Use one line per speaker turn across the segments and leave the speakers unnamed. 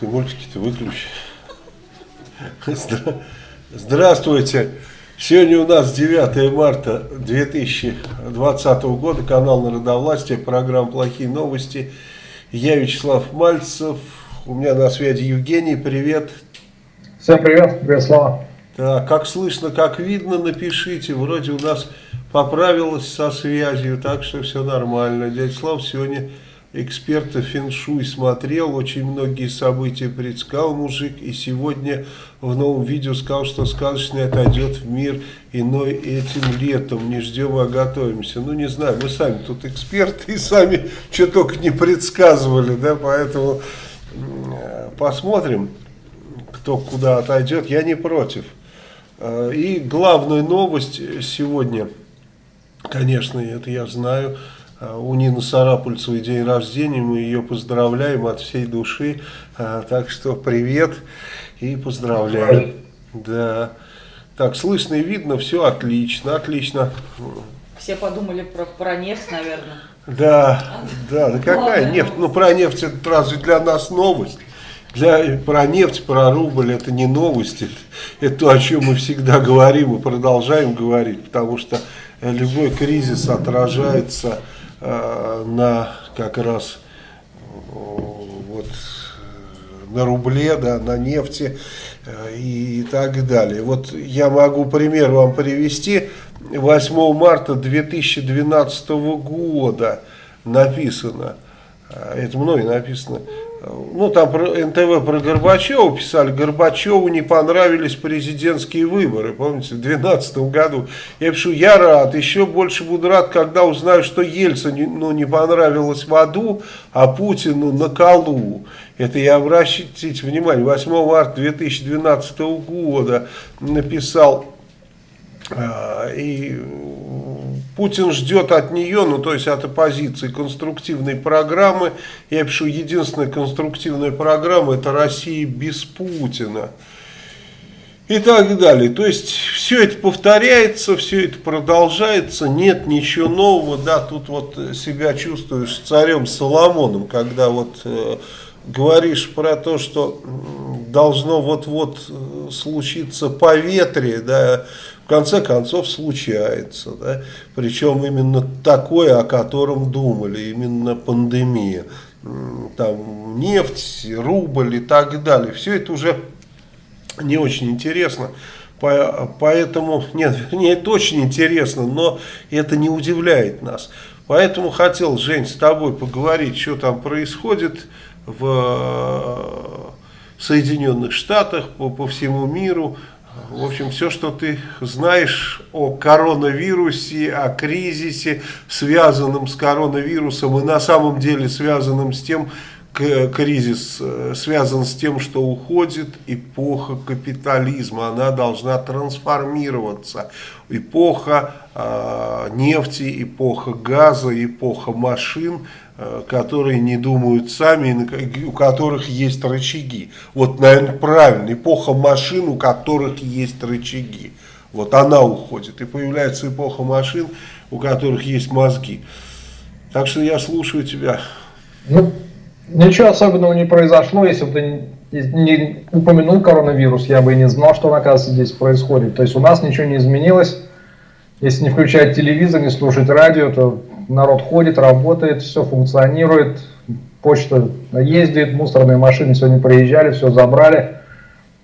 Ты мультики-то выключи. Здравствуйте. Сегодня у нас 9 марта 2020 года, канал Народовластия, программа «Плохие новости». Я Вячеслав Мальцев, у меня на связи Евгений, привет.
Всем привет, привет, Слава.
Так, как слышно, как видно, напишите, вроде у нас поправилось со связью, так что все нормально. Дядя Слав сегодня эксперта феншуй смотрел, очень многие события предсказал мужик, и сегодня в новом видео сказал, что сказочный отойдет в мир иной этим летом. Не ждем, а готовимся. Ну, не знаю, мы сами тут эксперты и сами что только не предсказывали, да, поэтому посмотрим, кто куда отойдет. Я не против. Э, и главная новость сегодня, конечно, это я знаю, у Нины Сарапульцевой день рождения, мы ее поздравляем от всей души. Э, так что привет и поздравляем. Да. Так, слышно и видно, все отлично, отлично.
Все подумали про, про нефть, наверное.
Да, да, да какая Ладно. нефть? Ну, про нефть это разве для нас новость? Для, про нефть, про рубль это не новости. Это то, о чем мы всегда говорим и продолжаем говорить, потому что любой кризис отражается Э, на как раз вот на рубле, да, на нефти э, и так далее. Вот я могу пример вам привести. 8 марта 2012 года написано, э, это мной написано, ну там про НТВ про Горбачева писали, Горбачеву не понравились президентские выборы, помните, в 2012 году. Я пишу, я рад, еще больше буду рад, когда узнаю, что Ельцину ну, не понравилось в аду, а Путину на колу. Это я обращайте внимание, 8 марта 2012 года написал а, и Путин ждет от нее, ну то есть от оппозиции, конструктивной программы. Я пишу, единственная конструктивная программа это Россия без Путина. И так далее. То есть все это повторяется, все это продолжается, нет ничего нового. Да, тут вот себя чувствуешь царем Соломоном, когда вот э, говоришь про то, что должно вот-вот э, случиться поветрие, да, в конце концов случается. Да? Причем именно такое, о котором думали, именно пандемия. Там нефть, рубль и так далее. Все это уже не очень интересно. Поэтому, нет, вернее, это очень интересно, но это не удивляет нас. Поэтому хотел, Жень, с тобой поговорить, что там происходит в э, Соединенных Штатах, по, по всему миру, в общем, все, что ты знаешь о коронавирусе, о кризисе, связанном с коронавирусом и на самом деле связанном с тем, кризис э, связан с тем, что уходит эпоха капитализма, она должна трансформироваться. Эпоха э, нефти, эпоха газа, эпоха машин – которые не думают сами, у которых есть рычаги. Вот, наверное, правильно, эпоха машин, у которых есть рычаги. Вот она уходит. И появляется эпоха машин, у которых есть мозги. Так что я слушаю тебя.
Ну, ничего особенного не произошло, если бы ты не упомянул коронавирус, я бы и не знал, что, оказывается, здесь происходит. То есть у нас ничего не изменилось. Если не включать телевизор, не слушать радио, то народ ходит, работает, все функционирует, почта ездит, мусорные машины сегодня приезжали, все забрали.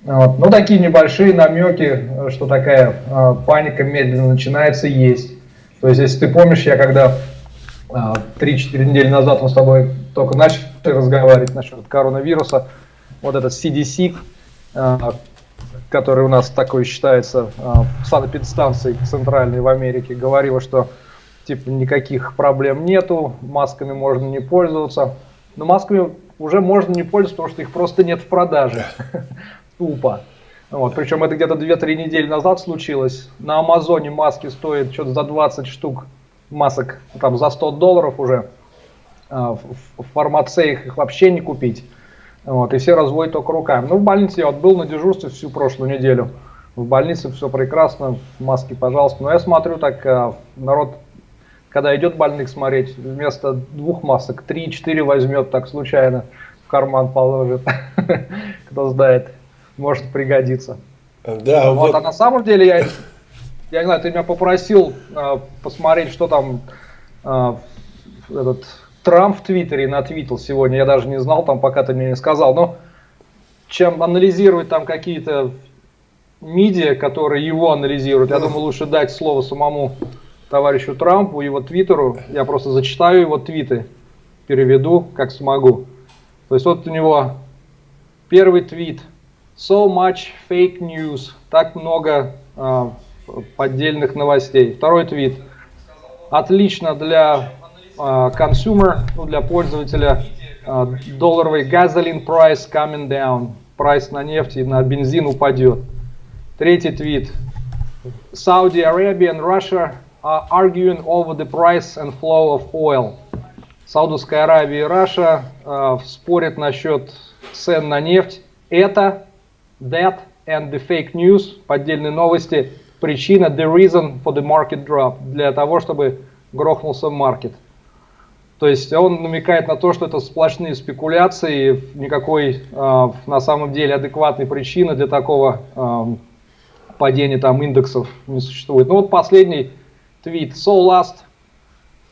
Вот. Ну, такие небольшие намеки, что такая э, паника медленно начинается, есть. То есть, если ты помнишь, я когда э, 3-4 недели назад мы с тобой только начали разговаривать насчет коронавируса, вот этот CDC, э, который у нас такой считается э, санэпидстанцией центральной в Америке, говорила, что типа никаких проблем нету, масками можно не пользоваться. Но масками уже можно не пользоваться, потому что их просто нет в продаже. Тупо. Вот, причем это где-то 2-3 недели назад случилось. На Амазоне маски стоят что-то за 20 штук масок, там за 100 долларов уже. А, в фармацеях их вообще не купить. Вот, и все разводят только руками. Ну, в больнице я вот был на дежурстве всю прошлую неделю. В больнице все прекрасно, маски, пожалуйста. Но я смотрю, так а, народ когда идет больных смотреть, вместо двух масок 3-4 возьмет так случайно. карман положит. Кто знает, может пригодиться.
Да,
вот.
вот.
А на самом деле, я, я не знаю, ты меня попросил э, посмотреть, что там э, этот Трамп в Твиттере натвитил сегодня. Я даже не знал, там пока ты мне не сказал. Но чем анализировать там какие-то медиа, которые его анализируют, я думаю, лучше дать слово самому товарищу Трампу, его твиттеру. Я просто зачитаю его твиты, переведу, как смогу. То есть вот у него первый твит. So much fake news. Так много э, поддельных новостей. Второй твит. Отлично для э, consumer, ну, для пользователя. Э, долларовый gasoline price coming down. Прайс на нефть и на бензин упадет. Третий твит. Saudi Arabia and Russia are arguing over the price and flow of oil. Саудовская Аравия и Раша э, спорят насчет цен на нефть. Это that and the fake news, поддельные новости, причина, the reason for the market drop, для того, чтобы грохнулся маркет. То есть он намекает на то, что это сплошные спекуляции, никакой э, на самом деле адекватной причины для такого э, падения там индексов не существует. Ну вот последний твит. So last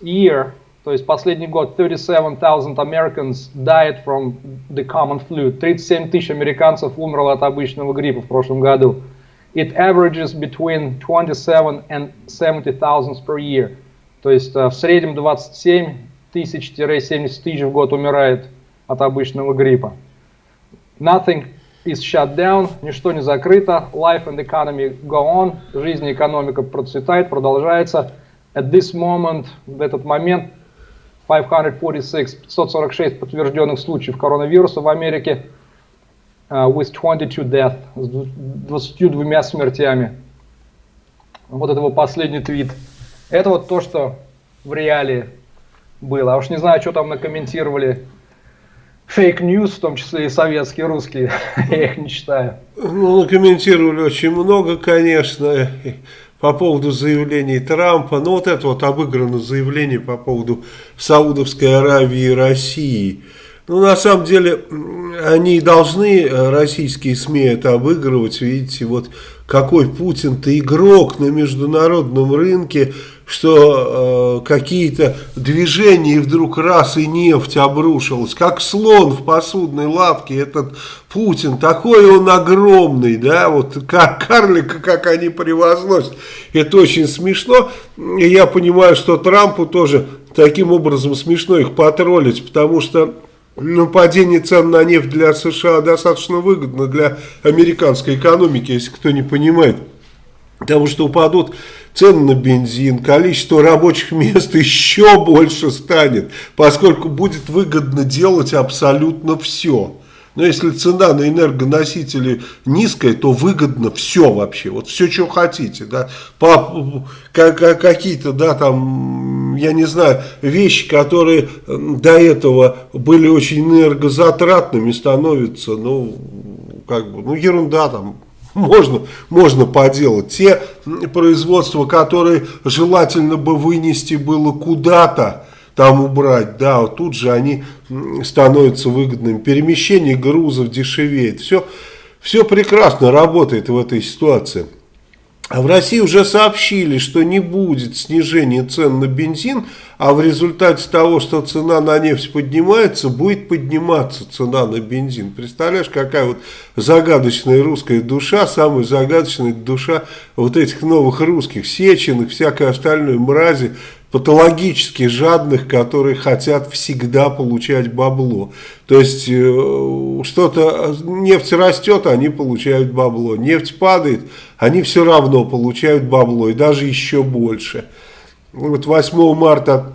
year, то есть последний год, 37,000 Americans died from the common flu. 37 тысяч американцев умерло от обычного гриппа в прошлом году. It averages between 27 and 70,000 per year. То есть в среднем 27 тысяч-70 тысяч в год умирает от обычного гриппа. Nothing is shut down, ничто не закрыто. Life and economy go on. Жизнь и экономика процветает, продолжается. At this moment, в этот момент, 546, 546 подтвержденных случаев коронавируса в Америке, uh, with 22 deaths, с 22 смертями. Вот это его последний твит. Это вот то, что в реалии было. А уж не знаю, что там накомментировали fake news, в том числе и советские, русские, я их не читаю.
Ну, комментировали очень много, конечно, по поводу заявлений Трампа. Ну, вот это вот обыграно заявление по поводу Саудовской Аравии и России. Ну, на самом деле, они должны, российские СМИ, это обыгрывать. Видите, вот какой Путин-то игрок на международном рынке, что э, какие-то движения и вдруг раз и нефть обрушилась, как слон в посудной лавке, этот Путин, такой он огромный, да, вот как карлика, как они превозносят, это очень смешно, и я понимаю, что Трампу тоже таким образом смешно их потроллить, потому что ну, падение цен на нефть для США достаточно выгодно для американской экономики, если кто не понимает. Потому что упадут цены на бензин, количество рабочих мест еще больше станет, поскольку будет выгодно делать абсолютно все. Но если цена на энергоносители низкая, то выгодно все вообще. Вот все, что хотите. Да. Какие-то, да, там, я не знаю, вещи, которые до этого были очень энергозатратными, становятся, ну, как бы, ну, ерунда там. Можно, можно поделать. Те производства, которые желательно бы вынести было куда-то, там убрать, да, вот тут же они становятся выгодными. Перемещение грузов дешевеет. Все, все прекрасно работает в этой ситуации. А в России уже сообщили, что не будет снижения цен на бензин, а в результате того, что цена на нефть поднимается, будет подниматься цена на бензин. Представляешь, какая вот загадочная русская душа, самая загадочная душа вот этих новых русских, сеченых, всякой остальной мрази, патологически жадных, которые хотят всегда получать бабло. То есть э, что-то, нефть растет, они получают бабло. Нефть падает, они все равно получают бабло и даже еще больше. Вот 8 марта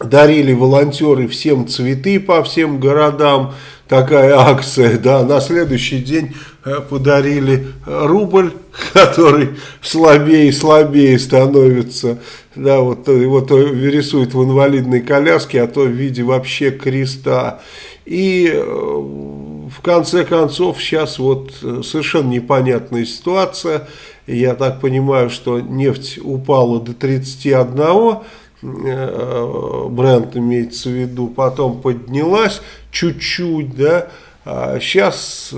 дарили волонтеры всем цветы по всем городам, такая акция, да, на следующий день подарили рубль, который слабее и слабее становится, да, вот его то рисуют в инвалидной коляске, а то в виде вообще креста. И э, в конце концов сейчас вот э, совершенно непонятная ситуация, я так понимаю, что нефть упала до 31 э, бренд имеется в виду, потом поднялась чуть-чуть, да, сейчас,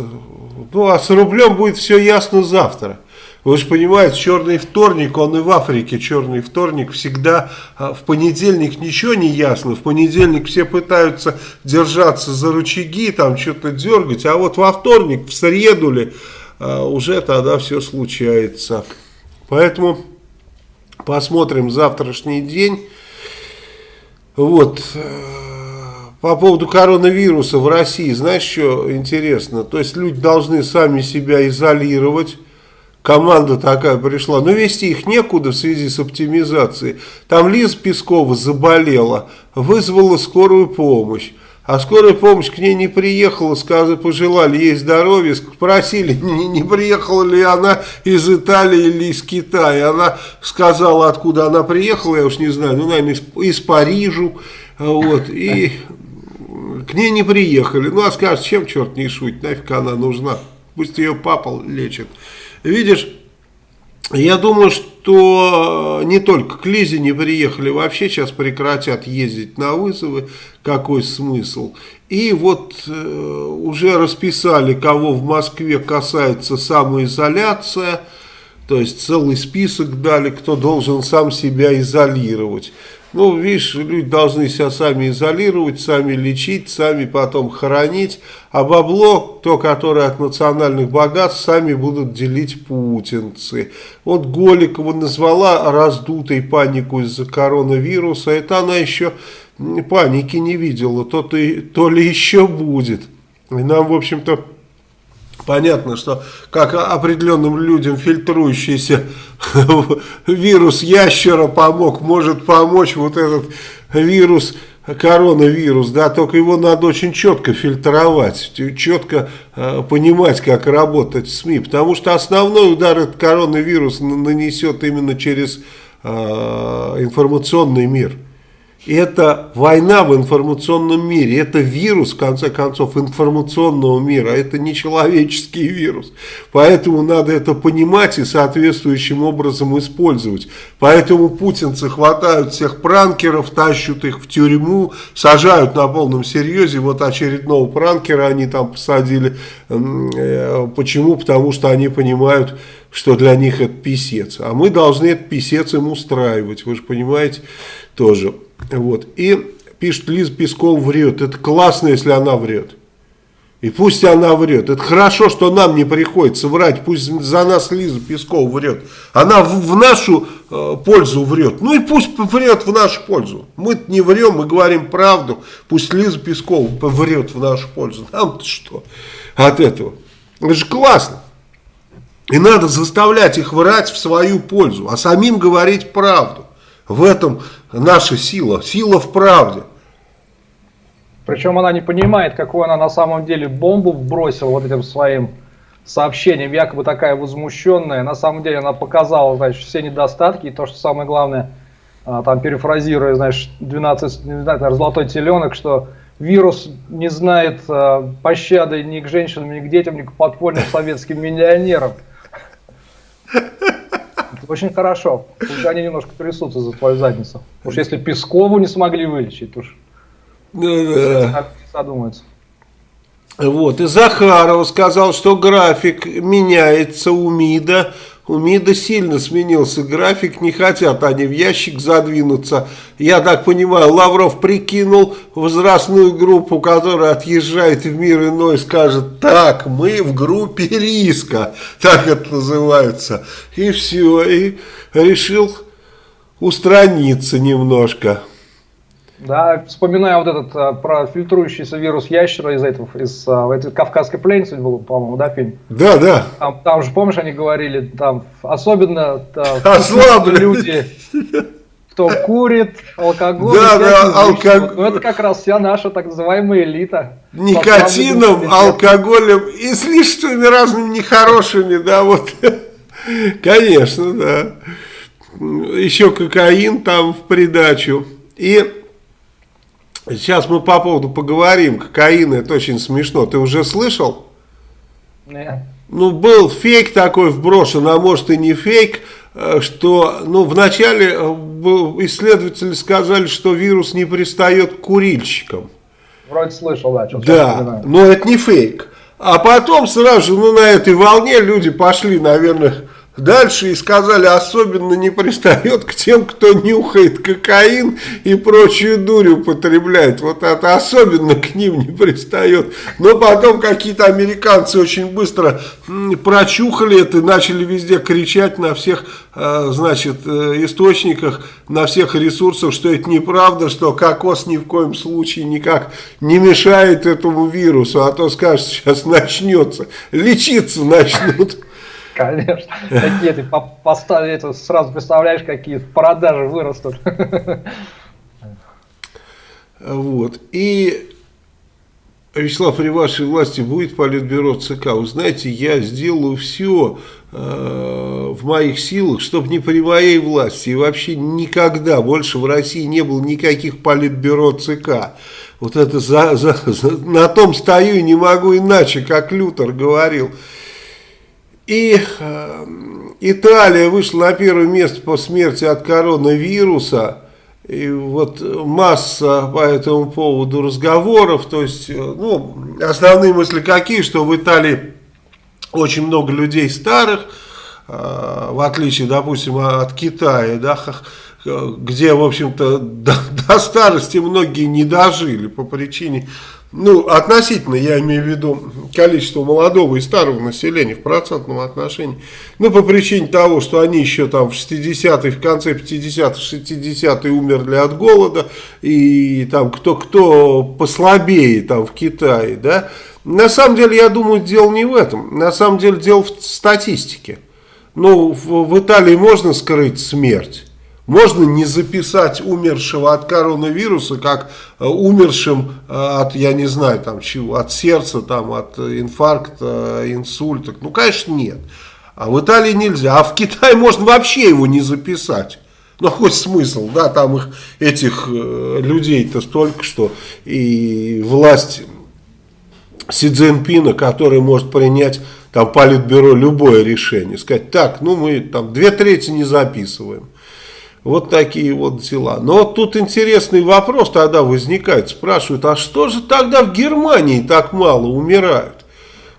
ну а с рублем будет все ясно завтра. Вы же понимаете, черный вторник, он и в Африке черный вторник всегда, а, в понедельник ничего не ясно, в понедельник все пытаются держаться за рычаги, там что-то дергать, а вот во вторник, в среду ли, а, уже тогда все случается. Поэтому посмотрим завтрашний день. Вот. По поводу коронавируса в России, знаешь, что интересно? То есть люди должны сами себя изолировать команда такая пришла. Но вести их некуда в связи с оптимизацией. Там Лиза Пескова заболела, вызвала скорую помощь. А скорая помощь к ней не приехала, сказали, пожелали ей здоровья, спросили, не, не приехала ли она из Италии или из Китая. Она сказала, откуда она приехала, я уж не знаю, ну, наверное, из, из Парижа. Вот, и к ней не приехали. Ну, а скажет, чем черт не шутит, нафиг она нужна. Пусть ее папа лечит. Видишь, я думаю, что не только к Лизе не приехали, вообще сейчас прекратят ездить на вызовы, какой смысл. И вот э, уже расписали, кого в Москве касается самоизоляция, то есть целый список дали, кто должен сам себя изолировать. Ну, видишь, люди должны себя сами изолировать, сами лечить, сами потом хоронить. А бабло, то, которое от национальных богатств, сами будут делить путинцы. Вот Голикова назвала раздутой панику из-за коронавируса. Это она еще паники не видела, то, -то, то ли еще будет. И нам, в общем-то, Понятно, что как определенным людям фильтрующийся вирус ящера помог, может помочь вот этот вирус, коронавирус, да, только его надо очень четко фильтровать, четко э, понимать, как работать в СМИ, потому что основной удар этот коронавирус нанесет именно через э, информационный мир. Это война в информационном мире, это вирус, в конце концов, информационного мира, это не человеческий вирус. Поэтому надо это понимать и соответствующим образом использовать. Поэтому путинцы хватают всех пранкеров, тащат их в тюрьму, сажают на полном серьезе. Вот очередного пранкера они там посадили. Э, почему? Потому что они понимают, что для них это писец. А мы должны этот писец им устраивать, вы же понимаете тоже. Вот. И пишет, Лиза Песков врет. Это классно, если она врет. И пусть она врет. Это хорошо, что нам не приходится врать. Пусть за нас Лиза Песков врет. Она в, в нашу э, пользу врет. Ну и пусть врет в нашу пользу. Мы не врем, мы говорим правду. Пусть Лиза Песков врет в нашу пользу. Нам-то что от этого? Это же классно. И надо заставлять их врать в свою пользу, а самим говорить правду. В этом наша сила, сила в правде.
Причем она не понимает, какую она на самом деле бомбу бросила вот этим своим сообщением, якобы такая возмущенная. На самом деле она показала, значит, все недостатки и то, что самое главное, а, там перефразируя, знаешь, 12, не знаю, наверное, золотой теленок, что вирус не знает а, пощады ни к женщинам, ни к детям, ни к подпольным советским миллионерам. Очень хорошо. Пусть они немножко трясутся за твою задницу. Уж если Пескову не смогли вылечить, уж
да, да.
задумаются.
Вот, и Захаров сказал, что график меняется у МИДа у МИДа сильно сменился график, не хотят они в ящик задвинуться. Я так понимаю, Лавров прикинул возрастную группу, которая отъезжает в мир иной, скажет, так, мы в группе риска, так это называется. И все, и решил устраниться немножко.
Да, вспоминаю вот этот а, про фильтрующийся вирус ящера из этого, из а, этой кавказской пленницы был, по-моему, да, фильм?
Да, да.
Там, там же, помнишь, они говорили, там особенно там,
люди,
кто курит, алкоголь.
Да, да, алкоголь.
Ну, это как раз вся наша так называемая элита.
Никотином, алкоголем и с лишними разными нехорошими, да, вот. Конечно, да. Еще кокаин там в придачу. И Сейчас мы по поводу поговорим. Кокаин, это очень смешно. Ты уже слышал?
Нет.
Ну, был фейк такой вброшен, а может и не фейк. э, что ну, вначале э, исследователи сказали, что вирус не пристает к курильщикам.
Вроде слышал, да.
Да, но это не фейк. А потом сразу же, ну, на этой волне люди пошли, наверное, Дальше и сказали, особенно не пристает к тем, кто нюхает кокаин и прочую дурь употребляет. Вот это особенно к ним не пристает. Но потом какие-то американцы очень быстро прочухали это начали везде кричать на всех, э, значит, э, источниках, на всех ресурсах, что это неправда, что кокос ни в коем случае никак не мешает этому вирусу. А то скажут, сейчас начнется, лечиться начнут.
Конечно. Такие ты поставили, сразу представляешь, какие продажи вырастут.
Вот. И, Вячеслав, при вашей власти будет политбюро ЦК. Вы знаете, я сделаю все э, в моих силах, чтобы не при моей власти и вообще никогда больше в России не было никаких политбюро ЦК. Вот это за, за, за, на том стою и не могу иначе, как Лютер говорил. И э, Италия вышла на первое место по смерти от коронавируса. И вот масса по этому поводу разговоров. То есть, э, ну, основные мысли какие, что в Италии очень много людей старых, э, в отличие, допустим, от Китая, да, где, в общем-то, до, до старости многие не дожили по причине ну, относительно, я имею в виду количество молодого и старого населения в процентном отношении, ну, по причине того, что они еще там в 60-е, в конце 50-х, 60-е умерли от голода, и там кто-кто послабее там в Китае, да, на самом деле, я думаю, дело не в этом, на самом деле дело в статистике. Ну, в, в Италии можно скрыть смерть, можно не записать умершего от коронавируса, как э, умершим э, от, я не знаю, там, чего, от сердца, там, от инфаркта, инсульта. Ну, конечно, нет. А в Италии нельзя. А в Китае можно вообще его не записать. Ну, хоть смысл, да, там их, этих э, людей-то столько, что и власть Си Цзиньпина, который может принять там политбюро любое решение, сказать, так, ну мы там две трети не записываем. Вот такие вот дела. Но вот тут интересный вопрос тогда возникает. Спрашивают, а что же тогда в Германии так мало умирают?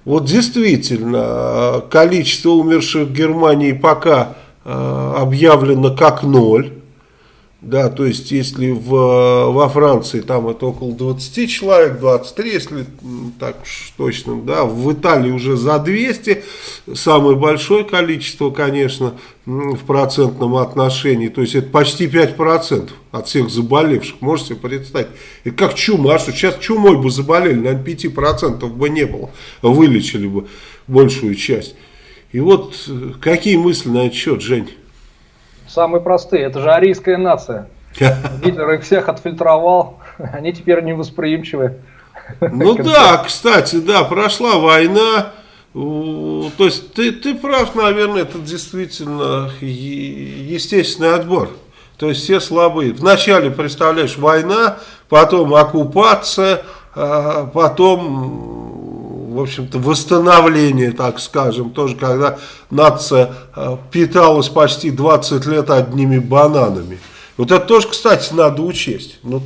Вот действительно, количество умерших в Германии пока э, объявлено как ноль. Да, то есть, если в, во Франции там это около 20 человек, 23, если так уж точно, да, в Италии уже за 200, самое большое количество, конечно, в процентном отношении, то есть это почти 5% от всех заболевших, можете представить. Это как чума, а что сейчас чумой бы заболели, наверное, 5% бы не было, вылечили бы большую часть. И вот э, какие мысли на этот счет, Жень?
Самые простые. Это же арийская нация. Гитлер их всех отфильтровал. Они теперь невосприимчивы.
Ну да, кстати, да, прошла война. То есть ты, ты прав, наверное, это действительно естественный отбор. То есть все слабые. Вначале, представляешь, война, потом оккупация, а потом в общем-то, восстановление, так скажем, тоже когда нация э, питалась почти 20 лет одними бананами. Вот это тоже, кстати, надо учесть. Ну,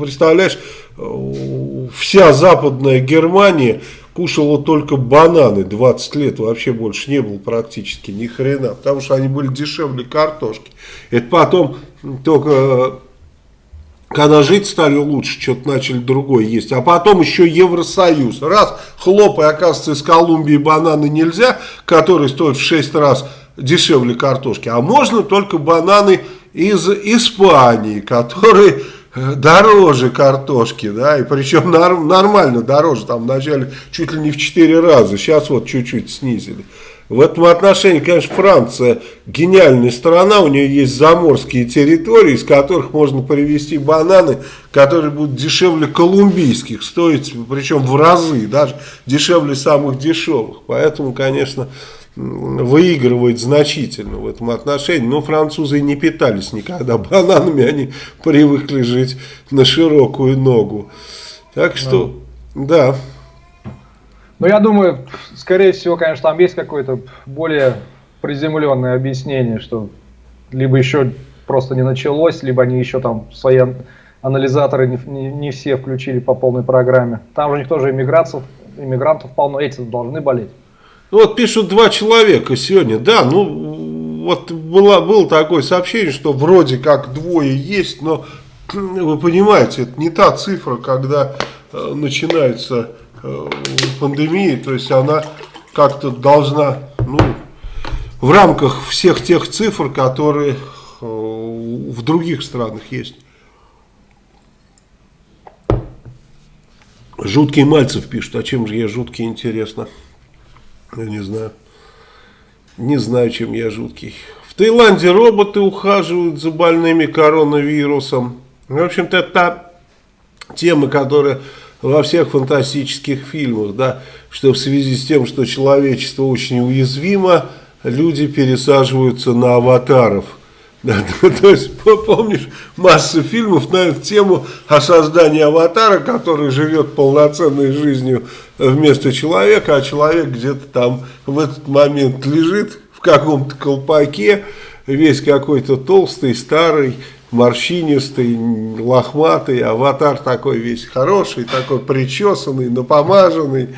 представляешь, э, вся западная Германия кушала только бананы 20 лет, вообще больше не было практически ни хрена, потому что они были дешевле картошки. Это потом только когда жить стали лучше, что-то начали другое есть. А потом еще Евросоюз. Раз, хлопай, оказывается, из Колумбии бананы нельзя, которые стоят в 6 раз дешевле картошки. А можно только бананы из Испании, которые э, дороже картошки, да, и причем нормально дороже, там вначале чуть ли не в 4 раза, сейчас вот чуть-чуть снизили. В этом отношении, конечно, Франция гениальная страна, у нее есть заморские территории, из которых можно привезти бананы, которые будут дешевле колумбийских, стоить, причем в разы, даже дешевле самых дешевых. Поэтому, конечно, выигрывает значительно в этом отношении. Но французы не питались никогда бананами, они привыкли жить на широкую ногу. Так что, да.
Ну, я думаю, скорее всего, конечно, там есть какой-то более приземленное объяснение, что либо еще просто не началось, либо они еще там свои анализаторы не, не, не все включили по полной программе. Там же у них тоже иммигрантов, иммигрантов полно, эти должны болеть.
Ну, вот пишут два человека сегодня, да, ну вот было, было такое сообщение, что вроде как двое есть, но вы понимаете, это не та цифра, когда э, начинается э, пандемия, то есть она как-то должна, ну, в рамках всех тех цифр, которые э, в других странах есть. Жуткий Мальцев пишет, а чем же я жуткий, интересно. Я не знаю. Не знаю, чем я жуткий. В Таиланде роботы ухаживают за больными коронавирусом. В общем-то, это та тема, которая во всех фантастических фильмах, да, что в связи с тем, что человечество очень уязвимо, люди пересаживаются на аватаров. Да, то есть, помнишь, масса фильмов на эту тему о создании аватара, который живет полноценной жизнью вместо человека, а человек где-то там в этот момент лежит в каком-то колпаке, весь какой-то толстый, старый, морщинистый, лохматый, аватар такой весь хороший, такой причесанный, напомаженный,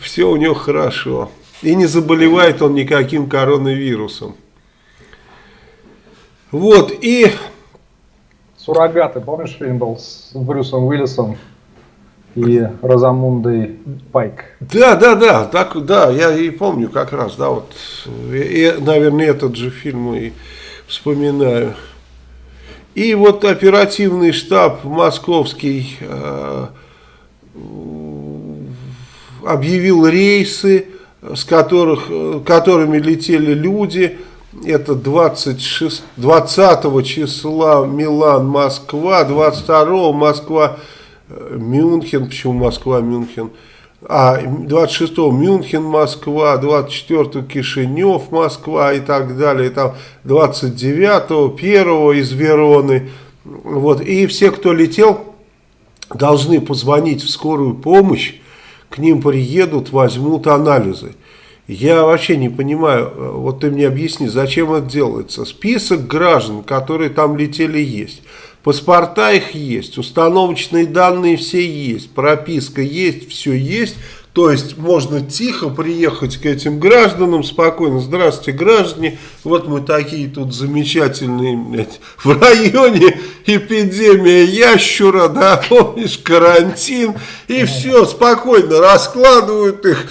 все у него хорошо. И не заболевает он никаким коронавирусом. Вот, и...
Суррогаты, помнишь, фильм был с Брюсом Уиллисом и Розамундой Пайк?
Да, да, да, так, да, я и помню как раз, да, вот, и, наверное, этот же фильм и вспоминаю. И вот оперативный штаб московский э, объявил рейсы, с которых, которыми летели люди. Это 26, 20 числа Милан-Москва, 22 Москва-Мюнхен. Почему Москва-Мюнхен? А 26 Мюнхен, Москва, 24 Кишинев, Москва и так далее, там 29 первого из Вероны, вот, и все, кто летел, должны позвонить в скорую помощь, к ним приедут, возьмут анализы. Я вообще не понимаю, вот ты мне объясни, зачем это делается. Список граждан, которые там летели, есть. Паспорта их есть, установочные данные все есть, прописка есть, все есть. То есть можно тихо приехать к этим гражданам, спокойно, здравствуйте, граждане, вот мы такие тут замечательные, блядь, в районе эпидемия ящура, да, помнишь, карантин, и все, спокойно раскладывают их,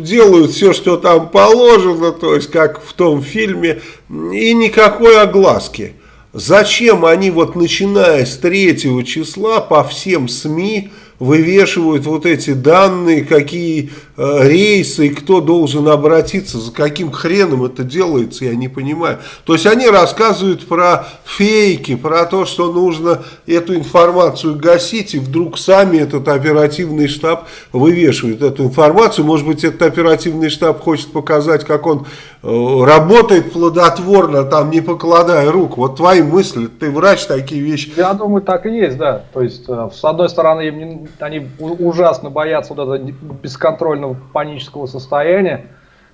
делают все, что там положено, то есть как в том фильме, и никакой огласки. Зачем они вот начиная с 3 числа по всем СМИ вывешивают вот эти данные, какие э, рейсы, кто должен обратиться, за каким хреном это делается, я не понимаю. То есть они рассказывают про фейки, про то, что нужно эту информацию гасить, и вдруг сами этот оперативный штаб вывешивает эту информацию. Может быть, этот оперативный штаб хочет показать, как он работает плодотворно, там не покладая рук. Вот твои мысли, ты врач, такие вещи.
Я думаю, так и есть, да. То есть, э, с одной стороны, им они ужасно боятся вот этого бесконтрольного панического состояния.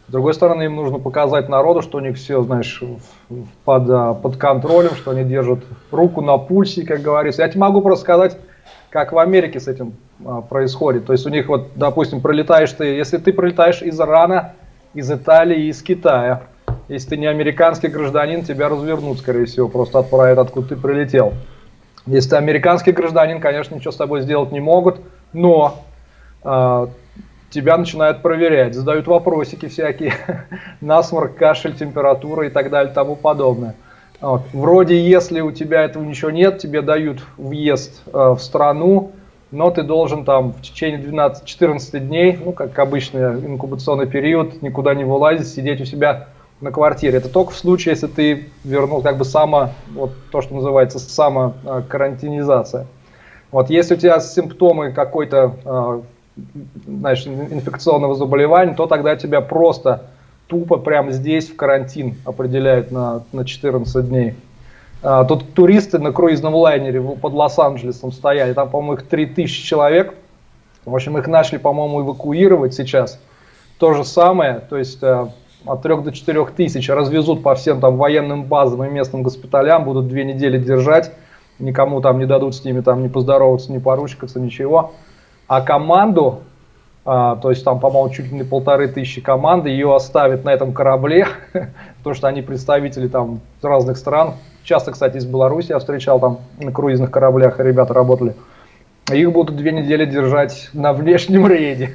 С другой стороны, им нужно показать народу, что у них все, знаешь, под, а, под контролем, что они держат руку на пульсе, как говорится. Я тебе могу просто сказать, как в Америке с этим а, происходит. То есть у них вот, допустим, пролетаешь ты, если ты пролетаешь из Ирана, из Италии, из Китая, если ты не американский гражданин, тебя развернут, скорее всего, просто отправят, откуда ты прилетел. Если ты американский гражданин, конечно, ничего с тобой сделать не могут, но э, тебя начинают проверять, задают вопросики всякие, насморк, кашель, температура и так далее, тому подобное. Вот. Вроде, если у тебя этого ничего нет, тебе дают въезд э, в страну, но ты должен там в течение 12-14 дней, ну, как обычный инкубационный период, никуда не вылазить, сидеть у себя на квартире. Это только в случае, если ты вернул как бы само, вот то, что называется самокарантинизация. Вот если у тебя симптомы какой-то, а, знаешь, инфекционного заболевания, то тогда тебя просто тупо прямо здесь в карантин определяют на, на 14 дней. А, тут туристы на круизном лайнере под Лос-Анджелесом стояли, там, по-моему, их 3000 человек. В общем, их начали, по-моему, эвакуировать сейчас. То же самое, то есть а, от 3 до 4 тысяч развезут по всем там военным базам и местным госпиталям, будут две недели держать, никому там не дадут с ними там не поздороваться, не поручкаться, ничего. А команду, а, то есть там, по-моему, чуть ли не полторы тысячи команды, ее оставят на этом корабле, потому что они представители там разных стран. Часто, кстати, из Беларуси я встречал там на круизных кораблях, ребята работали. Их будут две недели держать на внешнем рейде.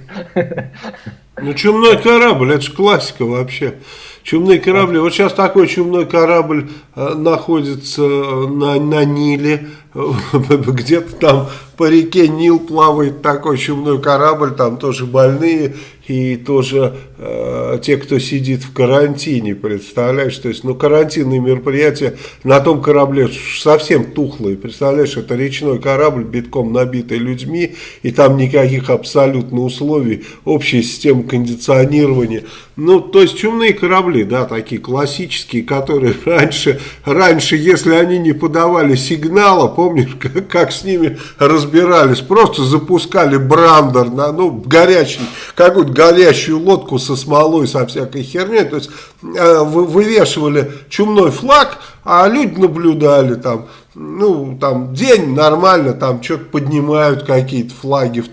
Ну, чумной корабль, это же классика вообще. Чумные корабли. Вот сейчас такой чумной корабль э, находится на, на Ниле, где-то там по реке Нил плавает такой чумной корабль, там тоже больные и тоже э, те, кто сидит в карантине, представляешь, то есть, ну, карантинные мероприятия на том корабле совсем тухлые, представляешь, это речной корабль, битком набитый людьми, и там никаких абсолютно условий, общая система кондиционирования, ну, то есть, чумные корабли, да, такие классические, которые раньше, раньше, если они не подавали сигнала, помнишь, как, как с ними разбирались, просто запускали брандер, на, ну, горячий, какую-то горящую лодку со смолой, со всякой херней, то есть э, вывешивали чумной флаг, а люди наблюдали там, ну, там, день нормально, там, что-то поднимают какие-то флаги, в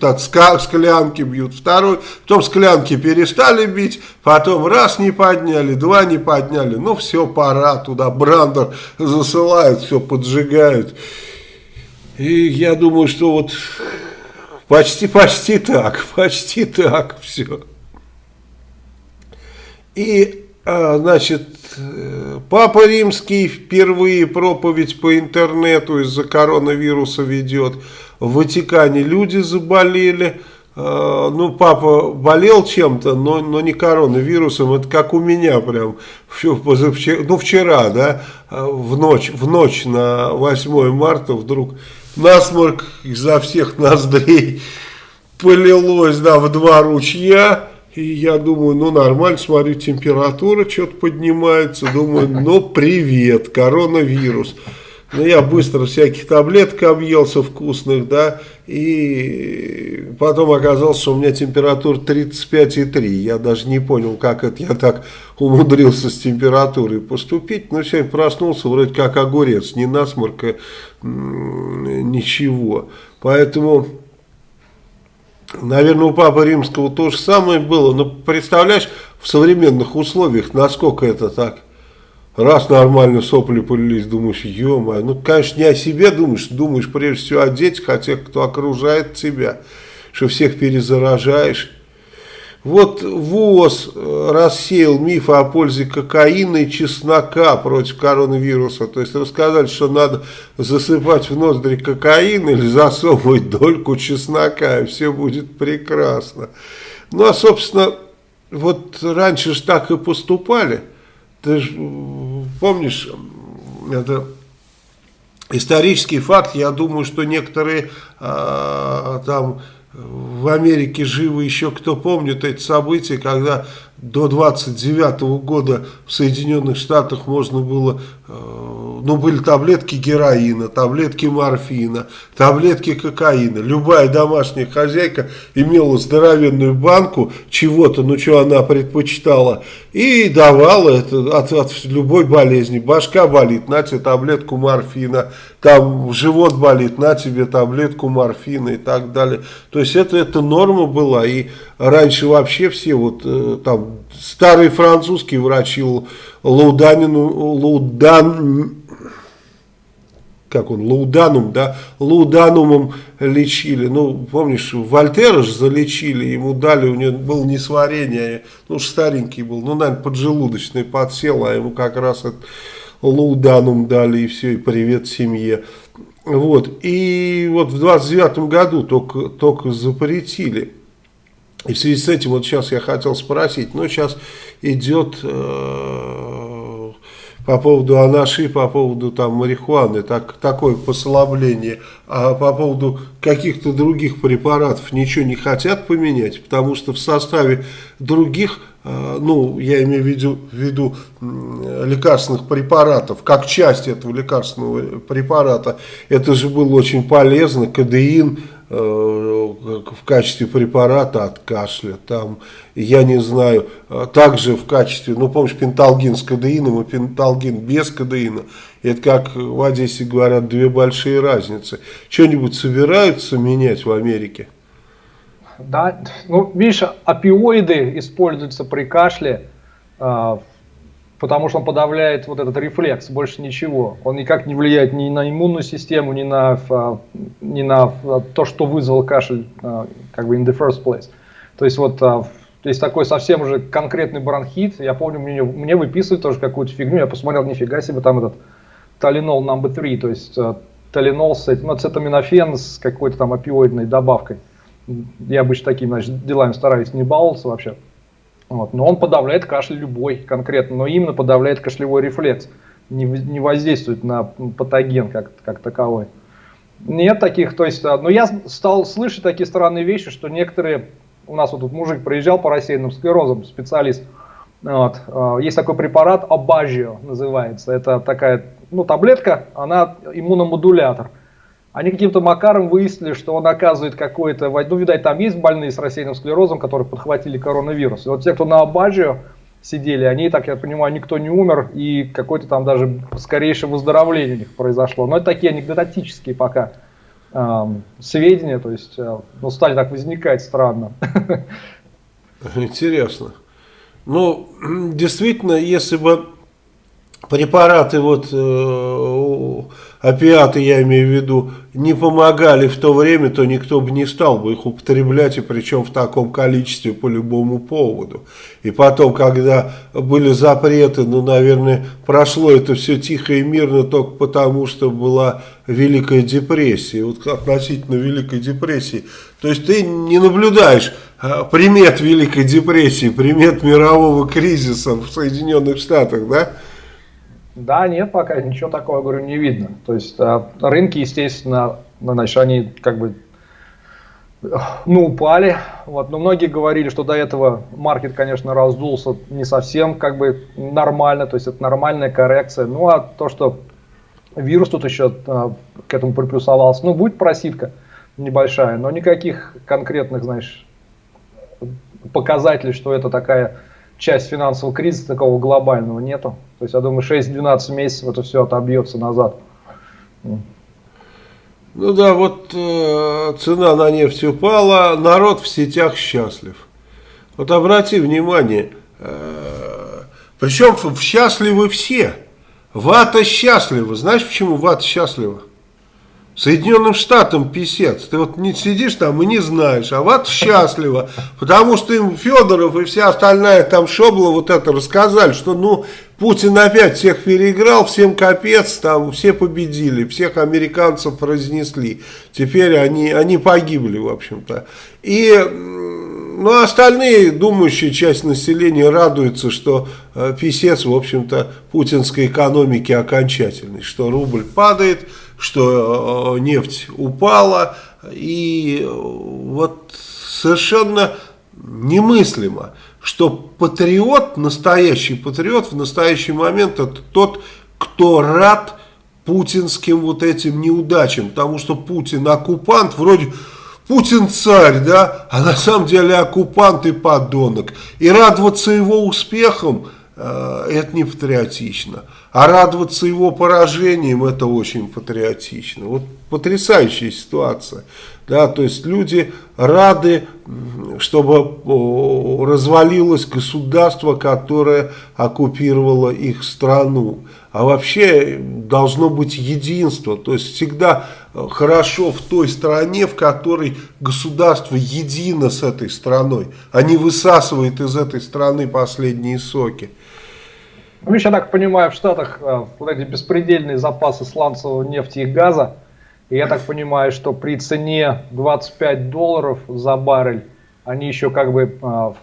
склянки бьют, второй, потом склянки перестали бить, потом раз не подняли, два не подняли, ну, все, пора, туда брандер засылают, все поджигают. И я думаю, что вот почти, почти так, почти так все. И, а, значит, Папа Римский впервые проповедь по интернету из-за коронавируса ведет. В Ватикане люди заболели. А, ну, папа болел чем-то, но, но не коронавирусом. Это как у меня прям. Ну, вчера, да, а, в ночь, в ночь на 8 марта вдруг насморк изо всех ноздрей полилось, да, в два ручья. И я думаю, ну нормально, смотрю, температура что-то поднимается. Думаю, ну привет, коронавирус. Ну, я быстро всяких таблеток объелся вкусных, да, и потом оказалось, что у меня температура 35,3. Я даже не понял, как это я так умудрился с температурой поступить. Но сегодня проснулся вроде как огурец, ни насморка, ничего. Поэтому Наверное, у Папы Римского то же самое было. Но представляешь, в современных условиях, насколько это так? Раз нормально сопли полились, думаешь, ё -моё. Ну, конечно, не о себе думаешь, думаешь прежде всего о детях, о тех, кто окружает тебя, что всех перезаражаешь. Вот ВОЗ э, рассеял мифы о пользе кокаина и чеснока против коронавируса. То есть рассказали, что надо засыпать в ноздри кокаин или засовывать дольку чеснока, и все будет прекрасно. Ну, а, собственно, вот раньше же так и поступали. Ты же помнишь, это исторический факт, я думаю, что некоторые а, там в Америке живы еще кто помнит эти события, когда до 29 -го года в Соединенных Штатах можно было, э, ну были таблетки героина, таблетки морфина, таблетки кокаина. Любая домашняя хозяйка имела здоровенную банку чего-то, ну что она предпочитала, и давала это от, от любой болезни. Башка болит, на тебе таблетку морфина, там живот болит, на тебе таблетку морфина и так далее. То есть это, это норма была, и раньше вообще все вот э, там старые французские врачи Лауданину, Лаудан, как он, Лауданум, да, Лауданумом лечили. Ну, помнишь, Вольтера же залечили, ему дали, у него было несварение, ну, старенький был, ну, наверное, поджелудочный подсел, а ему как раз это Лауданум дали, и все, и привет семье. Вот, и вот в 29 году только, только запретили и в связи с этим вот сейчас я хотел спросить, ну сейчас идет э, по поводу анаши, по поводу там марихуаны, так, такое послабление, а по поводу каких-то других препаратов ничего не хотят поменять, потому что в составе других, э, ну я имею в виду, в виду лекарственных препаратов, как часть этого лекарственного препарата, это же было очень полезно, кадеин, э, в качестве препарата от кашля, там, я не знаю, э, также в качестве, ну помнишь, пенталгин с кадеином и пенталгин без кадеина, это как в Одессе говорят, две большие разницы. Что-нибудь собираются менять в Америке?
Да, ну видишь, опиоиды используются при кашле, э, потому что он подавляет вот этот рефлекс, больше ничего. Он никак не влияет ни на иммунную систему, ни на, ни на то, что вызвал кашель, а, как бы in the first place. То есть вот а, есть такой совсем уже конкретный бронхит. Я помню, мне, мне выписывают тоже какую-то фигню. Я посмотрел, нифига себе, там этот талинол number 3, то есть талинол с этим, ну, цетаминофен с какой-то там опиоидной добавкой. Я обычно такими значит, делами стараюсь не баловаться вообще. Вот. Но он подавляет кашель любой конкретно, но именно подавляет кашлевой рефлекс, не, не воздействует на патоген как, как таковой. Нет таких, то есть, а, но я стал слышать такие странные вещи, что некоторые, у нас вот тут мужик проезжал по рассеянным склерозам, специалист, вот, а, есть такой препарат, Абажио называется, это такая, ну, таблетка, она иммуномодулятор – они каким-то макаром выяснили, что он оказывает какой-то, ну, видать, там есть больные с рассеянным склерозом, которые подхватили коронавирус. И вот те, кто на Абаджио сидели, они, так я понимаю, никто не умер, и какое-то там даже скорейшее выздоровление у них произошло. Но это такие анекдотические пока э, сведения, то есть, э, ну, стали так возникать странно.
Интересно. Ну, действительно, если бы препараты вот э, опиаты, я имею в виду, не помогали в то время, то никто бы не стал бы их употреблять, и причем в таком количестве по любому поводу. И потом, когда были запреты, ну, наверное, прошло это все тихо и мирно только потому, что была Великая депрессия. Вот относительно Великой депрессии. То есть ты не наблюдаешь а, примет Великой депрессии, примет мирового кризиса в Соединенных Штатах, да?
Да, нет, пока ничего такого, говорю, не видно. То есть а, рынки, естественно, значит, они как бы ну, упали. Вот. Но многие говорили, что до этого маркет, конечно, раздулся не совсем как бы нормально, то есть это нормальная коррекция. Ну, а то, что вирус тут еще а, к этому приплюсовался, ну, будет проситка небольшая, но никаких конкретных, знаешь, показателей, что это такая часть финансового кризиса такого глобального нету. То есть я думаю 6-12 месяцев это все отобьется назад.
Ну да, вот э, цена на нефть упала, народ в сетях счастлив. Вот обрати внимание, э, причем счастливы все. Вата счастлива. Знаешь, почему вата счастлива? Соединенным Штатам писец. Ты вот не сидишь там и не знаешь, а вот счастливо, потому что им Федоров и вся остальная там шобла вот это рассказали, что ну Путин опять всех переиграл, всем капец, там все победили, всех американцев разнесли. Теперь они, они погибли, в общем-то. И ну, остальные, думающая часть населения радуется, что э, писец, в общем-то, путинской экономики окончательный, что рубль падает, что э, нефть упала, и вот совершенно немыслимо, что патриот, настоящий патриот в настоящий момент это тот, кто рад путинским вот этим неудачам, потому что Путин оккупант, вроде Путин царь, да, а на самом деле оккупант и подонок. И радоваться его успехам это не патриотично. А радоваться его поражением это очень патриотично. Вот потрясающая ситуация. Да, то есть люди рады, чтобы развалилось государство, которое оккупировало их страну. А вообще должно быть единство. То есть всегда хорошо в той стране, в которой государство едино с этой страной, а не высасывает из этой страны последние соки.
Ну, я так понимаю, в Штатах э, вот эти беспредельные запасы сланцевого нефти и газа, и я так понимаю, что при цене 25 долларов за баррель, они еще как бы э, в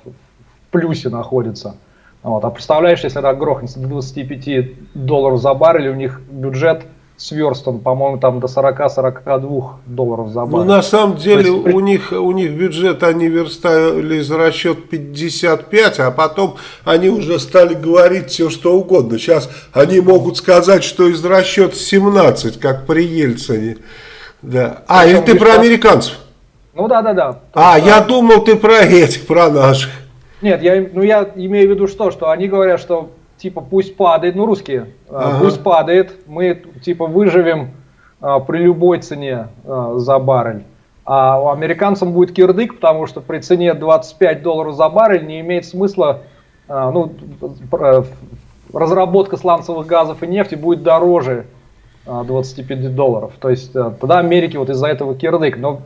плюсе находятся. Вот. А представляешь, если это грохнется до 25 долларов за баррель, у них бюджет сверстан, по-моему, там до 40-42 долларов за баррель.
Ну, на самом деле, есть, у, них, у них бюджет, они верстали за расчет 55, а потом они уже стали говорить все, что угодно. Сейчас они могут сказать, что из расчета 17, как при Ельцине. Да. А, или ты про американцев?
Ну да, да, да.
А, я думал, ты про этих, про наших.
Нет, я, ну я имею в виду что, что они говорят, что типа пусть падает, ну русские, а,
Ага.
пусть падает, мы типа выживем а, при любой цене а, за баррель. А у американцам будет кирдык, потому что при цене 25 долларов за баррель не имеет смысла, а, ну, разработка сланцевых газов и нефти будет дороже а, 25 долларов. То есть а, тогда Америке вот из-за этого кирдык. Но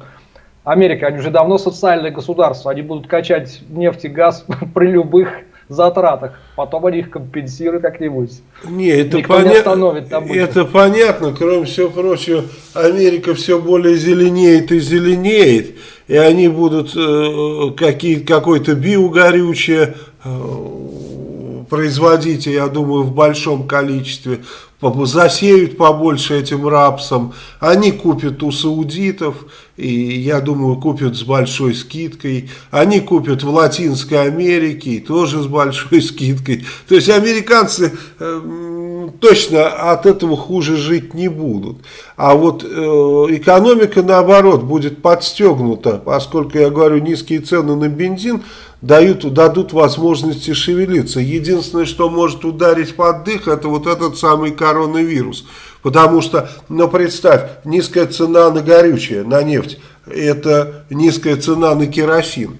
Америка, они уже давно социальное государство, они будут качать нефть и газ при любых затратах. Потом они их компенсируют как-нибудь.
Не, это,
Никто не
поня-
остановит добычу.
это понятно, кроме всего прочего, Америка все более зеленеет и зеленеет, и они будут э, какие, какое-то биогорючее э, производить, я думаю, в большом количестве, засеют побольше этим рапсом, они купят у саудитов, и я думаю, купят с большой скидкой, они купят в Латинской Америке, тоже с большой скидкой, то есть американцы э, точно от этого хуже жить не будут, а вот э, экономика наоборот будет подстегнута, поскольку я говорю, низкие цены на бензин дают, дадут возможности шевелиться. Единственное, что может ударить под дых, это вот этот самый коронавирус. Потому что, ну представь, низкая цена на горючее, на нефть, это низкая цена на керосин.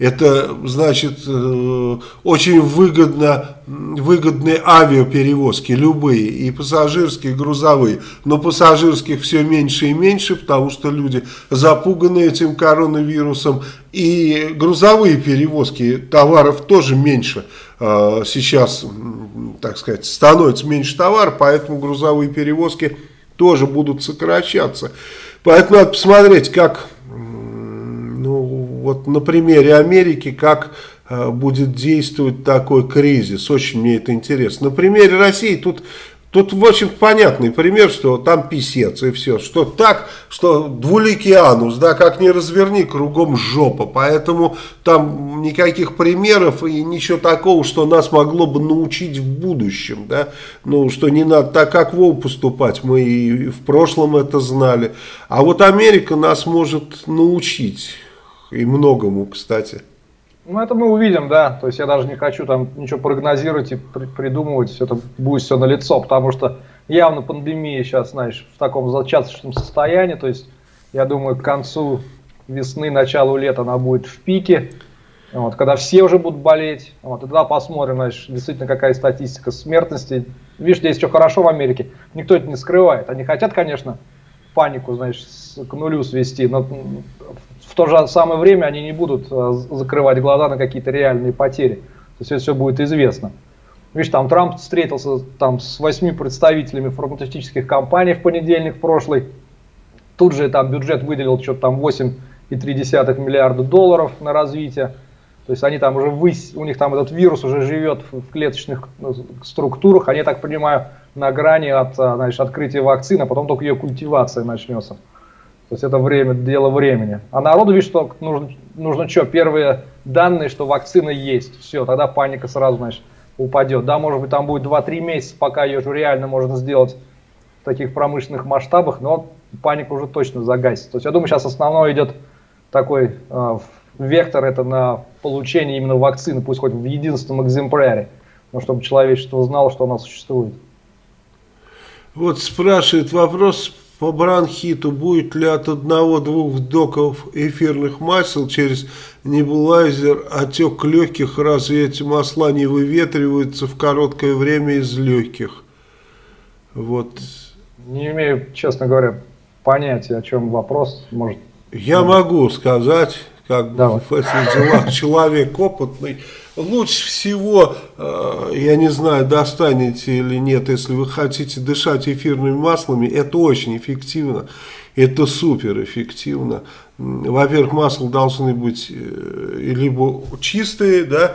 Это значит э, очень выгодно, выгодные авиаперевозки, любые, и пассажирские, и грузовые. Но пассажирских все меньше и меньше, потому что люди запуганы этим коронавирусом. И грузовые перевозки товаров тоже меньше. Э, Сейчас, так сказать, становится меньше товара, поэтому грузовые перевозки тоже будут сокращаться. Поэтому надо посмотреть, как вот на примере Америки, как э, будет действовать такой кризис. Очень мне это интересно. На примере России тут, тут в общем понятный пример, что там писец и все. Что так, что двуликий анус, да, как ни разверни, кругом жопа. Поэтому там никаких примеров и ничего такого, что нас могло бы научить в будущем. Да? Ну, что не надо так, как Вов поступать. Мы и в прошлом это знали. А вот Америка нас может научить. И многому, кстати.
Ну, это мы увидим, да. То есть я даже не хочу там ничего прогнозировать и при- придумывать. Это будет все на лицо, потому что явно пандемия сейчас, знаешь, в таком зачаточном состоянии. То есть я думаю, к концу весны, началу лета она будет в пике. Вот, когда все уже будут болеть. Вот, и тогда посмотрим, знаешь, действительно какая статистика смертности. Видишь, здесь что хорошо в Америке. Никто это не скрывает. Они хотят, конечно, панику, с- к нулю свести, но в то же самое время они не будут э, закрывать глаза на какие-то реальные потери. То есть это все будет известно. Видишь, там Трамп встретился там с восьми представителями фармацевтических компаний в понедельник прошлый. Тут же там бюджет выделил что-то там 8,3 миллиарда долларов на развитие. То есть они там уже выс... у них там этот вирус уже живет в клеточных ну, структурах. Они, так понимаю, на грани от а, значит, открытия вакцины, а потом только ее культивация начнется. То есть это время, дело времени. А народу, видишь, что нужно, нужно что, первые данные, что вакцина есть. Все, тогда паника сразу, значит, упадет. Да, может быть, там будет 2-3 месяца, пока ее же реально можно сделать в таких промышленных масштабах, но паника уже точно загасится. То есть я думаю, сейчас основной идет такой э, вектор, это на получение именно вакцины, пусть хоть в единственном экземпляре, но чтобы человечество знало, что она существует.
Вот спрашивает вопрос по бронхиту. Будет ли от одного-двух вдохов эфирных масел через небулайзер отек легких? Разве эти масла не выветриваются в короткое время из легких? Вот.
Не имею, честно говоря, понятия, о чем вопрос. Может,
Я могу сказать, как бы
Давай.
в этих делах человек опытный. Лучше всего, э, я не знаю, достанете или нет, если вы хотите дышать эфирными маслами, это очень эффективно. Это супер эффективно. Во-первых, масла должны быть э, либо чистые, да,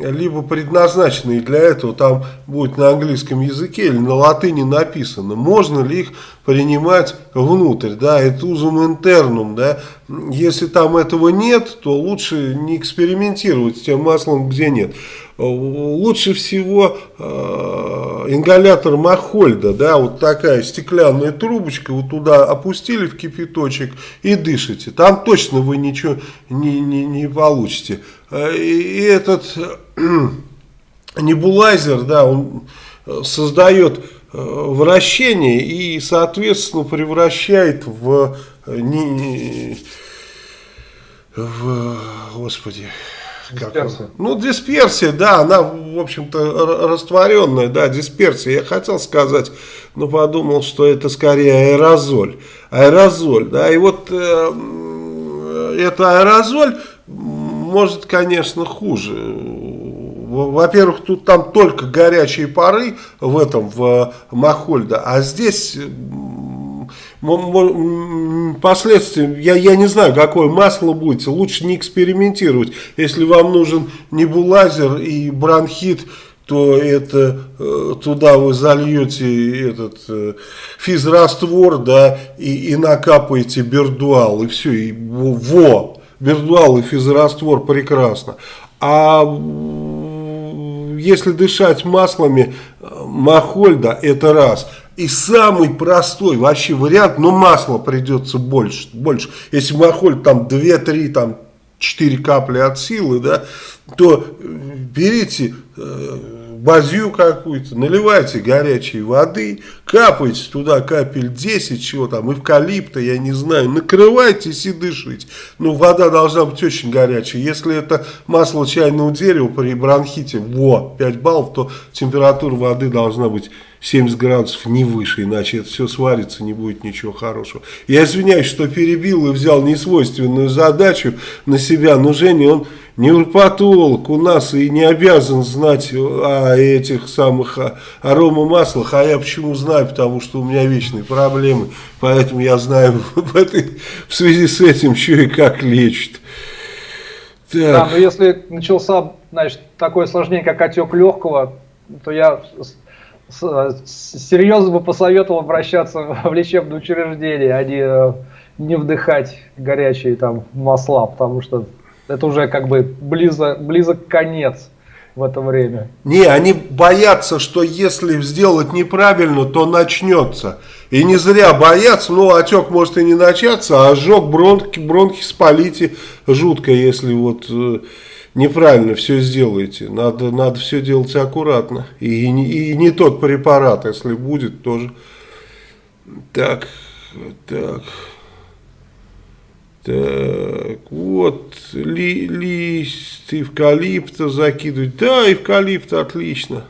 либо предназначенные для этого. Там будет на английском языке или на латыни написано, можно ли их принимать внутрь, да, это узум интернум, да. Если там этого нет, то лучше не экспериментировать с тем маслом, где нет. Лучше всего э, ингалятор Махольда, да, вот такая стеклянная трубочка, вот туда опустили в кипяточек и дышите. Там точно вы ничего не, не, не получите. Э, и этот небулайзер, да, он создает э, вращение и, соответственно, превращает в, э, не, в господи,
Дисперсия.
Ну, дисперсия, да, она, в общем-то, растворенная, да, дисперсия. Я хотел сказать, но подумал, что это скорее аэрозоль. Аэрозоль, да, и вот э, это аэрозоль может, конечно, хуже. Во-первых, тут там только горячие пары в этом, в Махольда, а здесь последствия, я, я не знаю, какое масло будет, лучше не экспериментировать. Если вам нужен небулайзер и бронхит, то это э, туда вы зальете этот э, физраствор, да, и, и накапаете бердуал, и все, и во, бердуал и физраствор прекрасно. А если дышать маслами э, Махольда, это раз – и самый простой вообще вариант, но масла придется больше. больше. Если махоль там 2-3, там 4 капли от силы, да, то э, берите э, базью какую-то, наливайте горячей воды, капайте туда капель 10, чего там, эвкалипта, я не знаю, накрывайтесь и дышите. Ну, вода должна быть очень горячая. Если это масло чайного дерева при бронхите, во, 5 баллов, то температура воды должна быть 70 градусов не выше, иначе это все сварится, не будет ничего хорошего. Я извиняюсь, что перебил и взял несвойственную задачу на себя, но Женя, он невропатолог у нас и не обязан знать о этих самых аромамаслах, а я почему знаю, потому что у меня вечные проблемы, поэтому я знаю в, этой, в связи с этим, что и как лечит.
Так. Да, но если начался, значит, такое осложнение, как отек легкого, то я серьезно бы посоветовал обращаться в лечебное учреждение, а не, э, не вдыхать горячие там масла, потому что это уже как бы близок, близок конец в это время.
Не, они боятся, что если сделать неправильно, то начнется. И не зря боятся, ну отек может и не начаться, а ожог бронхи, бронхи спалите жутко, если вот э, неправильно все сделаете. Надо, надо все делать аккуратно. И, и, и не тот препарат, если будет, тоже. Так, так. Так, вот, ли, лист эвкалипта закидывать. Да, эвкалипт отлично.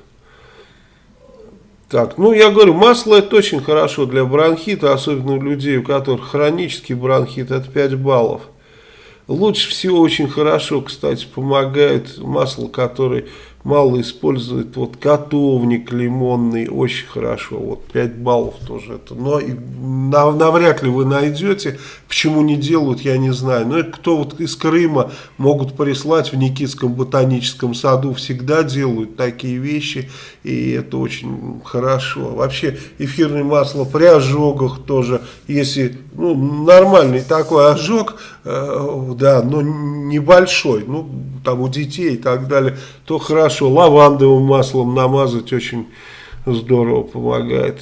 Так, ну я говорю, масло это очень хорошо для бронхита, особенно у людей, у которых хронический бронхит, это 5 баллов. Лучше всего очень хорошо, кстати, помогает масло, которое мало использует. Вот котовник лимонный, очень хорошо. Вот 5 баллов тоже это. Но навряд ли вы найдете. Почему не делают, я не знаю. Но кто вот из Крыма могут прислать в Никитском ботаническом саду. Всегда делают такие вещи. И это очень хорошо. Вообще эфирное масло при ожогах тоже. Если ну, нормальный такой ожог, э, да, но небольшой. Ну, там у детей и так далее. То хорошо. Лавандовым маслом намазать очень здорово помогает.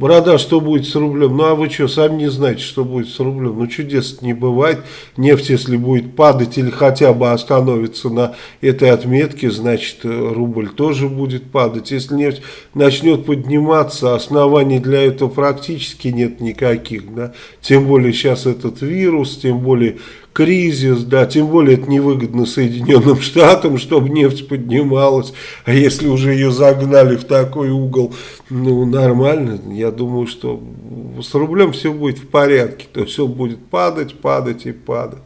Борода, что будет с рублем? Ну а вы что, сами не знаете, что будет с рублем? Ну чудес не бывает. Нефть, если будет падать или хотя бы остановиться на этой отметке, значит рубль тоже будет падать. Если нефть начнет подниматься, оснований для этого практически нет никаких. Да? Тем более сейчас этот вирус, тем более кризис, да, тем более это невыгодно Соединенным Штатам, чтобы нефть поднималась, а если уже ее загнали в такой угол, ну, нормально, я думаю, что с рублем все будет в порядке, то все будет падать, падать и падать.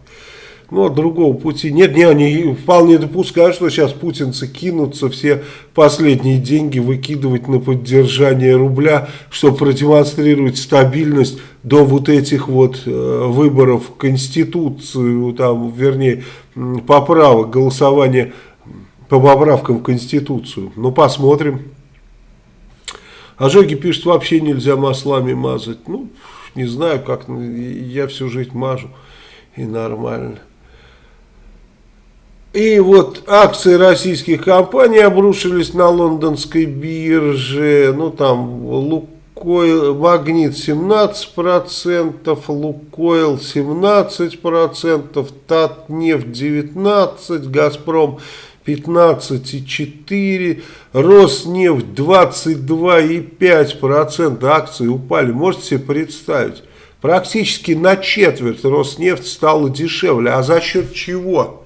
Ну, а другого пути нет. Не, они вполне допускают, что сейчас путинцы кинутся все последние деньги выкидывать на поддержание рубля, чтобы продемонстрировать стабильность до вот этих вот э, выборов Конституцию, там, вернее, поправок, голосования по поправкам в Конституцию. Ну, посмотрим. Ожоги пишут, вообще нельзя маслами мазать. Ну, не знаю, как, я всю жизнь мажу, и нормально. И вот акции российских компаний обрушились на лондонской бирже. Ну там Лукойл, Магнит 17%, Лукойл 17%, Татнефть 19%, Газпром 15,4%, Роснефть 22,5% акции упали. Можете себе представить? Практически на четверть Роснефть стала дешевле. А за счет чего?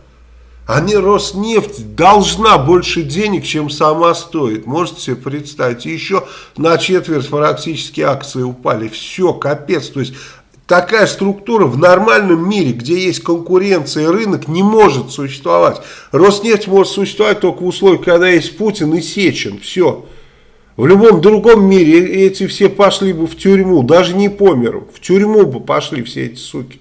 Они, Роснефть, должна больше денег, чем сама стоит. Можете себе представить. Еще на четверть практически акции упали. Все, капец. То есть такая структура в нормальном мире, где есть конкуренция и рынок, не может существовать. Роснефть может существовать только в условиях, когда есть Путин и Сечин. Все. В любом другом мире эти все пошли бы в тюрьму, даже не по. В тюрьму бы пошли все эти суки.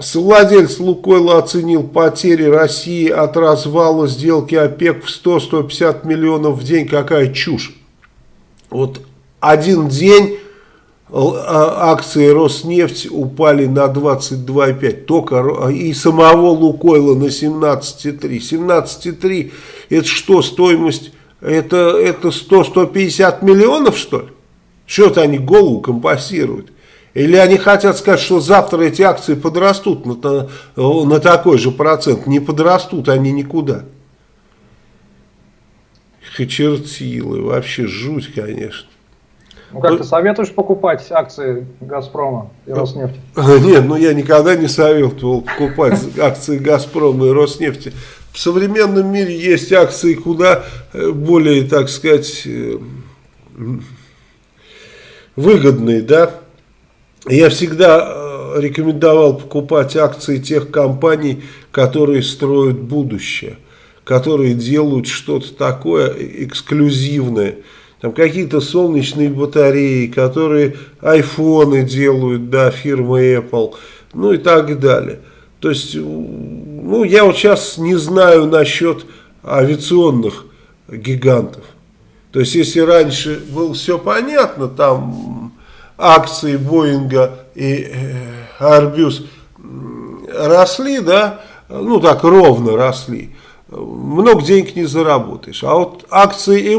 Совладелец Лукойла оценил потери России от развала сделки ОПЕК в 100-150 миллионов в день. Какая чушь. Вот один день а, акции Роснефть упали на 22,5. Только и самого Лукойла на 17,3. 17,3 это что, стоимость? Это, это 100-150 миллионов что ли? Что-то они голову компасируют. Или они хотят сказать, что завтра эти акции подрастут на, на такой же процент. Не подрастут они никуда. Чертилы, вообще жуть, конечно.
Ну как, ты советуешь покупать акции Газпрома и Роснефти?
Нет, ну я никогда не советовал покупать акции Газпрома и Роснефти. В современном мире есть акции куда э, более, так сказать, э, выгодные, да, я всегда э, рекомендовал покупать акции тех компаний, которые строят будущее, которые делают что-то такое эксклюзивное. Там какие-то солнечные батареи, которые айфоны делают, да, фирмы Apple, ну и так далее. То есть, ну, я вот сейчас не знаю насчет авиационных гигантов. То есть, если раньше было все понятно, там акции Боинга и Арбюс росли, да, ну так ровно росли, много денег не заработаешь. А вот акции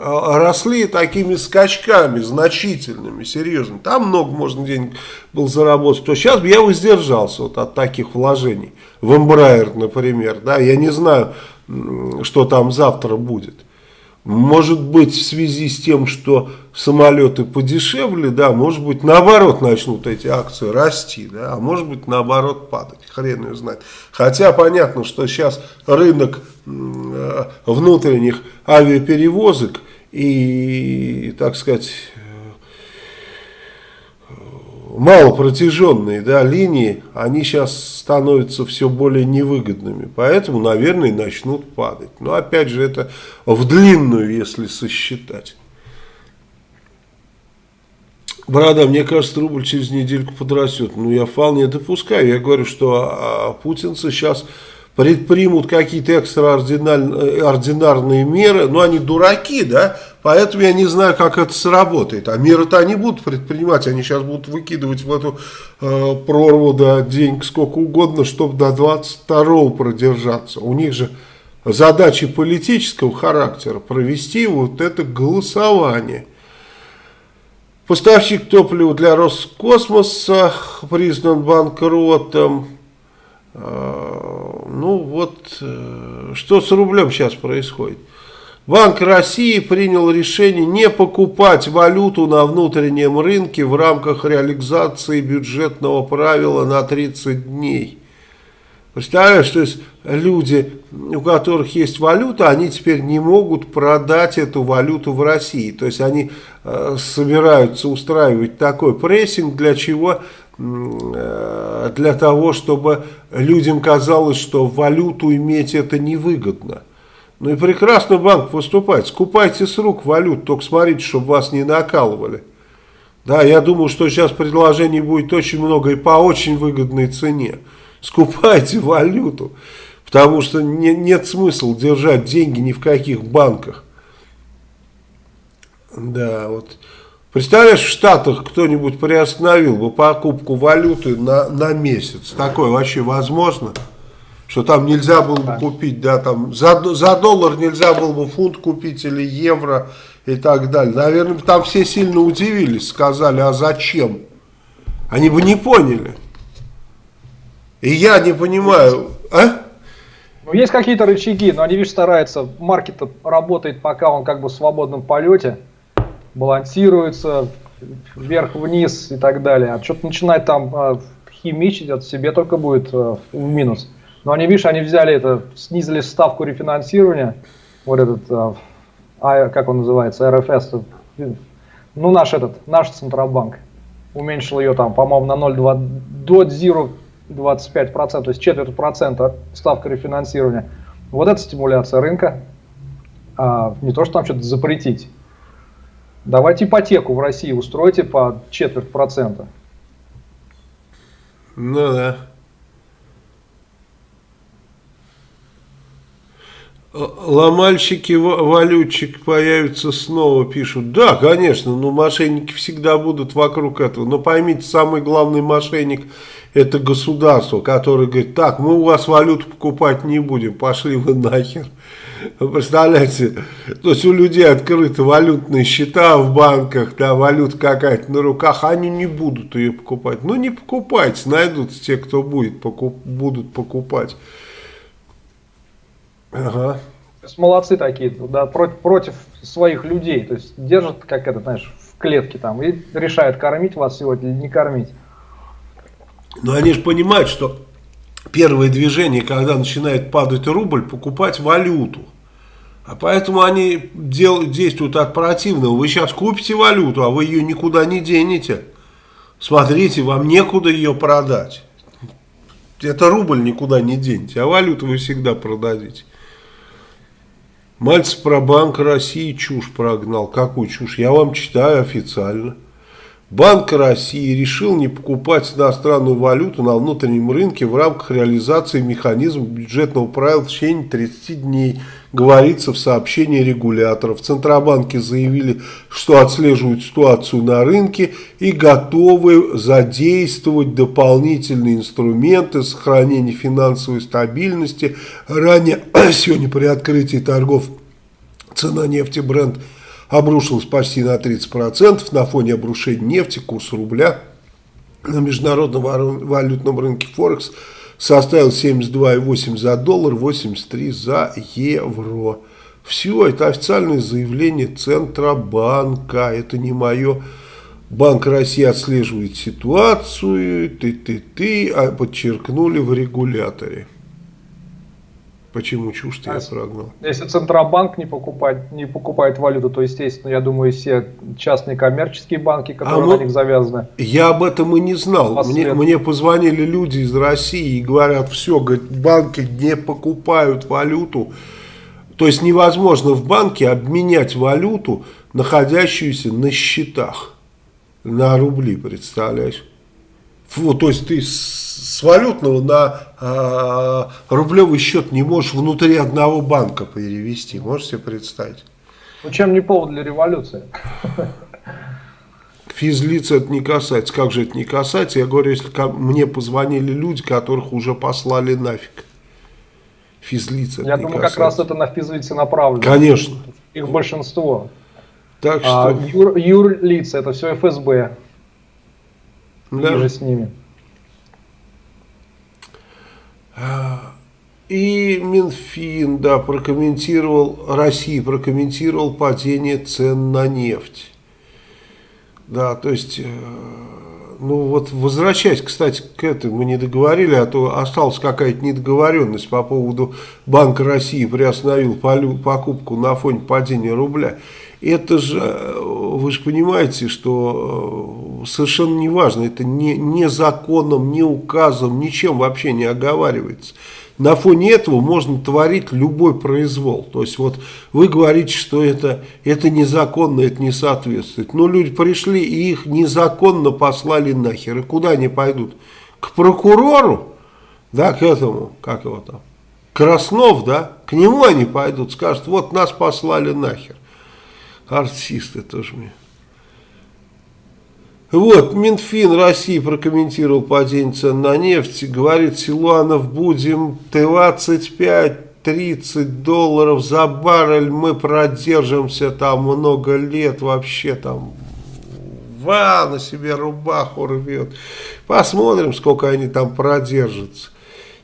а, росли такими скачками, значительными, серьезными. Там много можно денег было заработать. То сейчас бы я воздержался вот от таких вложений. В Embraer, например. Да, я не знаю, что там завтра будет. Может быть, в связи с тем, что самолеты подешевле, да, может быть, наоборот начнут эти акции расти, да, а может быть, наоборот, падать. Хрен ее знает. Хотя понятно, что сейчас рынок э, внутренних авиаперевозок и, так сказать, малопротяженные да, линии, они сейчас становятся все более невыгодными. Поэтому, наверное, начнут падать. Но опять же, это в длинную, если сосчитать. Борода, мне кажется, рубль через недельку подрастет. Ну, я вполне допускаю. Я говорю, что а, путинцы сейчас предпримут какие-то экстраординарные меры, но они дураки, да, поэтому я не знаю, как это сработает. А меры-то они будут предпринимать, они сейчас будут выкидывать в эту э, прорву да, денег сколько угодно, чтобы до 22 продержаться. У них же задачи политического характера провести вот это голосование. Поставщик топлива для Роскосмоса признан банкротом. А, ну вот, э, что с рублем сейчас происходит? Банк России принял решение не покупать валюту на внутреннем рынке в рамках реализации бюджетного правила на 30 дней. Представляешь, то есть люди, у которых есть валюта, они теперь не могут продать эту валюту в России. То есть они э, собираются устраивать такой прессинг, для чего Э, для того, чтобы людям казалось, что валюту иметь это невыгодно. Ну и прекрасно банк поступает. Скупайте с рук валют, только смотрите, чтобы вас не накалывали. Да, я думаю, что сейчас предложений будет очень много и по очень выгодной цене. Скупайте валюту, потому что не, нет смысла держать деньги ни в каких банках. Да, вот Представляешь, в Штатах кто-нибудь приостановил бы покупку валюты на, на месяц? Такое вообще возможно? Что там нельзя было бы купить, да, там за, за доллар нельзя было бы фунт купить или евро и так далее. Наверное, там все сильно удивились, сказали, а зачем? Они бы не поняли. И я не понимаю, а?
Ну, есть какие-то рычаги, но они, видишь, стараются, маркет работает, пока он как бы в свободном полете, балансируется вверх-вниз и так далее. А что-то начинать там а, химичить, это себе только будет а, в минус. Но они, видишь, они взяли это, снизили ставку рефинансирования, вот этот, а, а как он называется, РФС, ну наш этот, наш Центробанк, уменьшил ее там, по-моему, на 0,2 до 0,25%, то есть четверть процента ставка рефинансирования. Вот это стимуляция рынка, а, не то, что там что-то запретить. Давайте ипотеку в России устройте по четверть процента.
Ну да. Ломальщики валютчик появятся снова, пишут. Да, конечно, но мошенники всегда будут вокруг этого. Но поймите, самый главный мошенник это государство, которое говорит, так, мы у вас валюту покупать не будем, пошли вы нахер. Представляете, то есть у людей открыты валютные счета в банках, да, валюта какая-то на руках, они не будут ее покупать. Ну не покупайте, найдутся те, кто будет, покуп, будут покупать.
Ага. Молодцы такие, да, против, против своих людей, то есть держат, как это, знаешь, в клетке там и решают, кормить вас сегодня или не кормить.
Но они же понимают, что первое движение, когда начинает падать рубль, покупать валюту. А поэтому они дел, действуют от противного. Вы сейчас купите валюту, а вы ее никуда не денете. Смотрите, вам некуда ее продать. Это рубль никуда не денете, а валюту вы всегда продадите. Мальцев про Банк России чушь прогнал. Какую чушь? Я вам читаю официально. Банк России решил не покупать иностранную валюту на внутреннем рынке в рамках реализации механизма бюджетного правила в течение 30 дней, говорится в сообщении регуляторов. В Центробанке заявили, что отслеживают ситуацию на рынке и готовы задействовать дополнительные инструменты сохранения финансовой стабильности. Ранее, сегодня при открытии торгов цена нефти бренд – обрушилась почти на 30% на фоне обрушения нефти, курс рубля на международном валютном рынке Форекс составил 72,8 за доллар, 83 за евро. Все, это официальное заявление Центробанка, это не мое. Банк России отслеживает ситуацию, ты-ты-ты, а подчеркнули в регуляторе. Почему чушь а, я прогнал?
Если Центробанк не покупает, не покупает валюту, то, естественно, я думаю, все частные коммерческие банки, которые а мы, на них завязаны.
Я об этом и не знал. Мне, мне позвонили люди из России и говорят, все, говорят, банки не покупают валюту. То есть невозможно в банке обменять валюту, находящуюся на счетах, на рубли, представляешь? Вот, то есть ты с валютного на э, рублевый счет не можешь внутри одного банка перевести. Можете себе представить?
Ну чем не повод для революции?
Физлица это не касается. Как же это не касается? Я говорю, если мне позвонили люди, которых уже послали нафиг.
Физлица Я думаю, касается. как раз это на физлице направлено.
Конечно.
Их большинство. Так а что... А юр, юрлица это все ФСБ. Да. И же с ними.
И Минфин, да, прокомментировал, Россия прокомментировал падение цен на нефть. Да, то есть, э, ну вот возвращаясь, кстати, к этому мы не договорили, а то осталась какая-то недоговоренность по поводу Банка России приостановил покупку на фоне падения рубля. Это же, э, вы же понимаете, что э, совершенно не важно, это не, не законом, не указом, ничем вообще не оговаривается. На фоне этого можно творить любой произвол. То есть вот вы говорите, что это, это незаконно, это не соответствует. Но люди пришли и их незаконно послали нахер. И куда они пойдут? К прокурору? Да, к этому, как его там? Краснов, да? К нему они пойдут, скажут, вот нас послали нахер артисты тоже мне. Вот, Минфин России прокомментировал падение цен на нефть. Говорит, Силуанов, будем 25-30 долларов за баррель. Мы продержимся там много лет вообще там. Ва, на себе рубаху рвет. Посмотрим, сколько они там продержатся.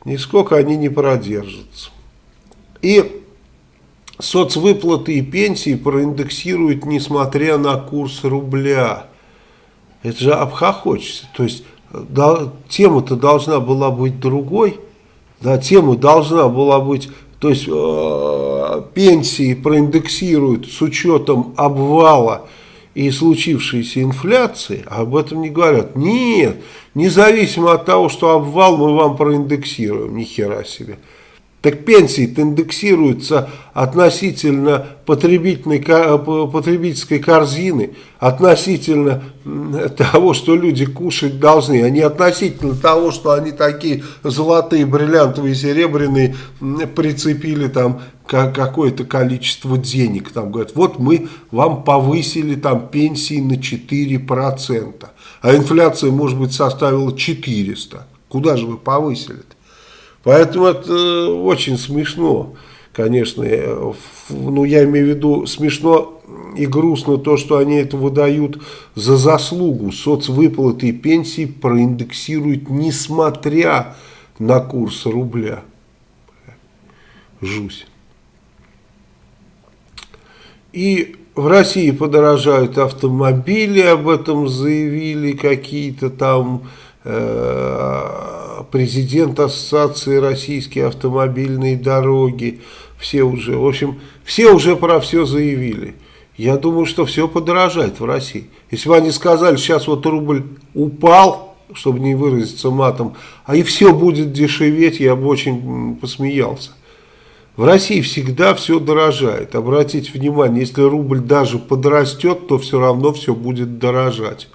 Нисколько они не продержатся. И соцвыплаты и пенсии проиндексируют, несмотря на курс рубля. Это же обхохочется. То есть да, тема-то должна была быть другой. Да, тема должна была быть, то есть э, пенсии проиндексируют с учетом обвала и случившейся инфляции, а об этом не говорят. Нет, независимо от того, что обвал мы вам проиндексируем, ни хера себе. Так пенсии индексируются относительно потребительной, потребительской корзины, относительно того, что люди кушать должны, а не относительно того, что они такие золотые, бриллиантовые, серебряные прицепили там какое-то количество денег. Там говорят, вот мы вам повысили там пенсии на 4%, а инфляция, может быть, составила 400. Куда же вы повысили-то? Поэтому это э, очень смешно, конечно. Э, ну, я имею в виду смешно и грустно то, что они это выдают за заслугу. Соцвыплаты и пенсии проиндексируют, несмотря на курс рубля. Жусь. И в России подорожают автомобили, об этом заявили какие-то там президент Ассоциации Российские автомобильные дороги, все уже, в общем, все уже про все заявили. Я думаю, что все подорожает в России. Если бы они сказали, сейчас вот рубль упал, чтобы не выразиться матом, а и все будет дешеветь, я бы очень посмеялся. В России всегда все дорожает. Обратите внимание, если рубль даже подрастет, то все равно все будет дорожать.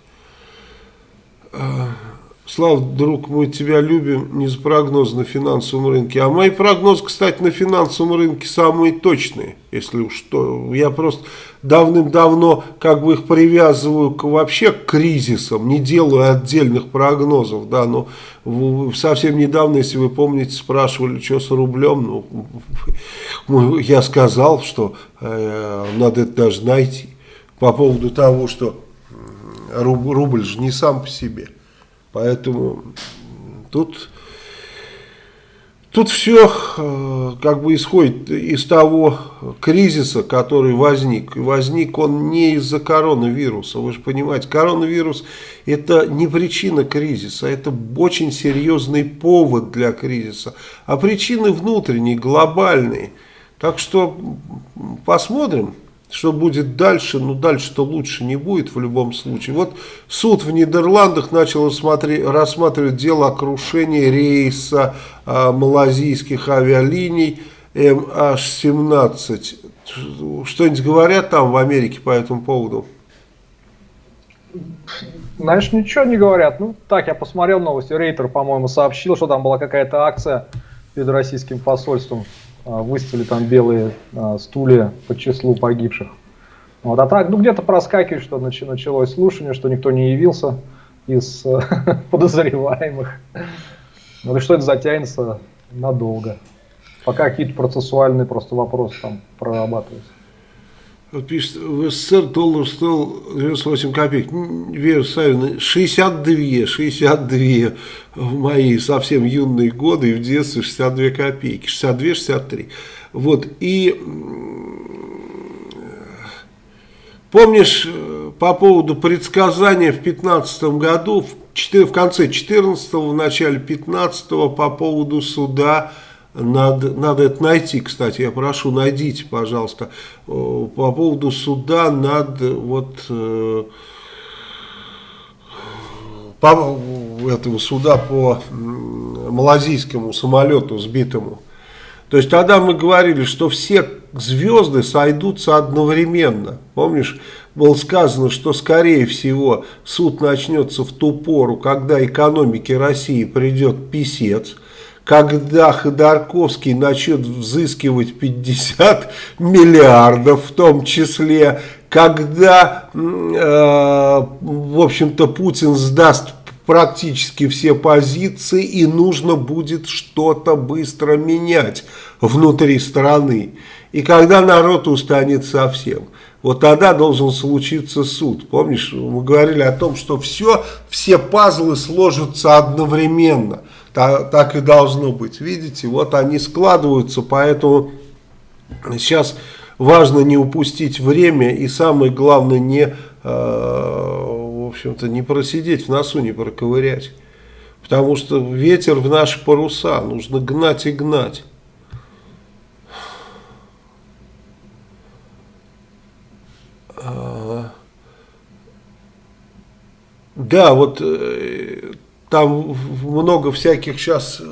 Слав, друг, мы тебя любим не за прогноз на финансовом рынке. А мои прогнозы, кстати, на финансовом рынке самые точные, если уж что. Я просто давным-давно как бы их привязываю к, вообще к кризисам, не делаю отдельных прогнозов. Да, но совсем недавно, если вы помните, спрашивали, что с рублем, ну, я сказал, что э, надо это даже найти. По поводу того, что рубль же не сам по себе. Поэтому тут, тут все э, как бы исходит из того кризиса, который возник. И возник он не из-за коронавируса. Вы же понимаете, коронавирус это не причина кризиса, это очень серьезный повод для кризиса. А причины внутренние, глобальные. Так что посмотрим. Что будет дальше? Ну, дальше-то лучше не будет в любом случае. Вот суд в Нидерландах начал рассматривать дело о крушении рейса а, малазийских авиалиний MH17. Что-нибудь говорят там в Америке по этому поводу?
Знаешь, ничего не говорят. Ну, так, я посмотрел новости. Рейтер, по-моему, сообщил, что там была какая-то акция перед российским посольством выставили там белые а, стулья по числу погибших. Вот, а так, ну где-то проскакивает, что началось слушание, что никто не явился из подозреваемых. Ну и что это затянется надолго. Пока какие-то процессуальные просто вопросы там прорабатываются.
Вот пишет, в СССР доллар стоил 98 копеек. Вера Савина, 62, 62 в мои совсем юные годы и в детстве 62 копейки. 62-63. Вот, и помнишь по поводу предсказания в 15 году, в, в конце 14 в начале 15 по поводу суда надо, надо это найти, кстати, я прошу, найдите, пожалуйста. По поводу суда над вот э, по этого суда по малазийскому самолету сбитому. То есть тогда мы говорили, что все звезды сойдутся одновременно. Помнишь, было сказано, что скорее всего суд начнется в ту пору, когда экономике России придет писец – когда Ходорковский начнет взыскивать 50 миллиардов, в том числе, когда, э, в общем-то, Путин сдаст практически все позиции и нужно будет что-то быстро менять внутри страны. И когда народ устанет совсем, вот тогда должен случиться суд. Помнишь, мы говорили о том, что все, все пазлы сложатся одновременно. Так, так и должно быть. Видите, вот они складываются, поэтому сейчас важно не упустить время и самое главное не, э, в общем-то, не просидеть в носу, не проковырять. Потому что ветер в наши паруса, нужно гнать и гнать. А, да, вот э, там много всяких сейчас э,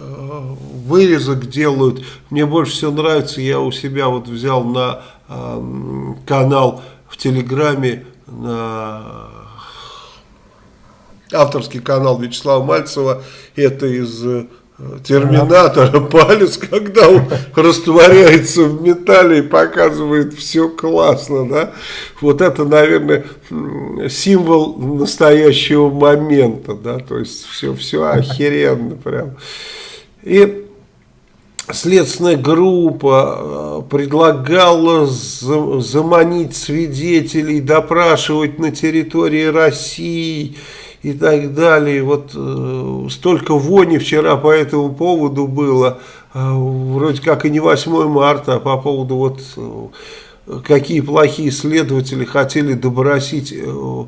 вырезок делают. Мне больше всего нравится, я у себя вот взял на э, канал в Телеграме, на авторский канал Вячеслава Мальцева, это из Терминатора палец, когда он растворяется в металле и показывает все классно, да, вот это, наверное, символ настоящего момента, да, то есть все, все охеренно прям. И следственная группа э, предлагала заманить свидетелей, допрашивать на территории России, и так далее. Вот э, столько вони вчера по этому поводу было, э, вроде как и не 8 марта, а по поводу вот э, какие плохие следователи хотели добросить э,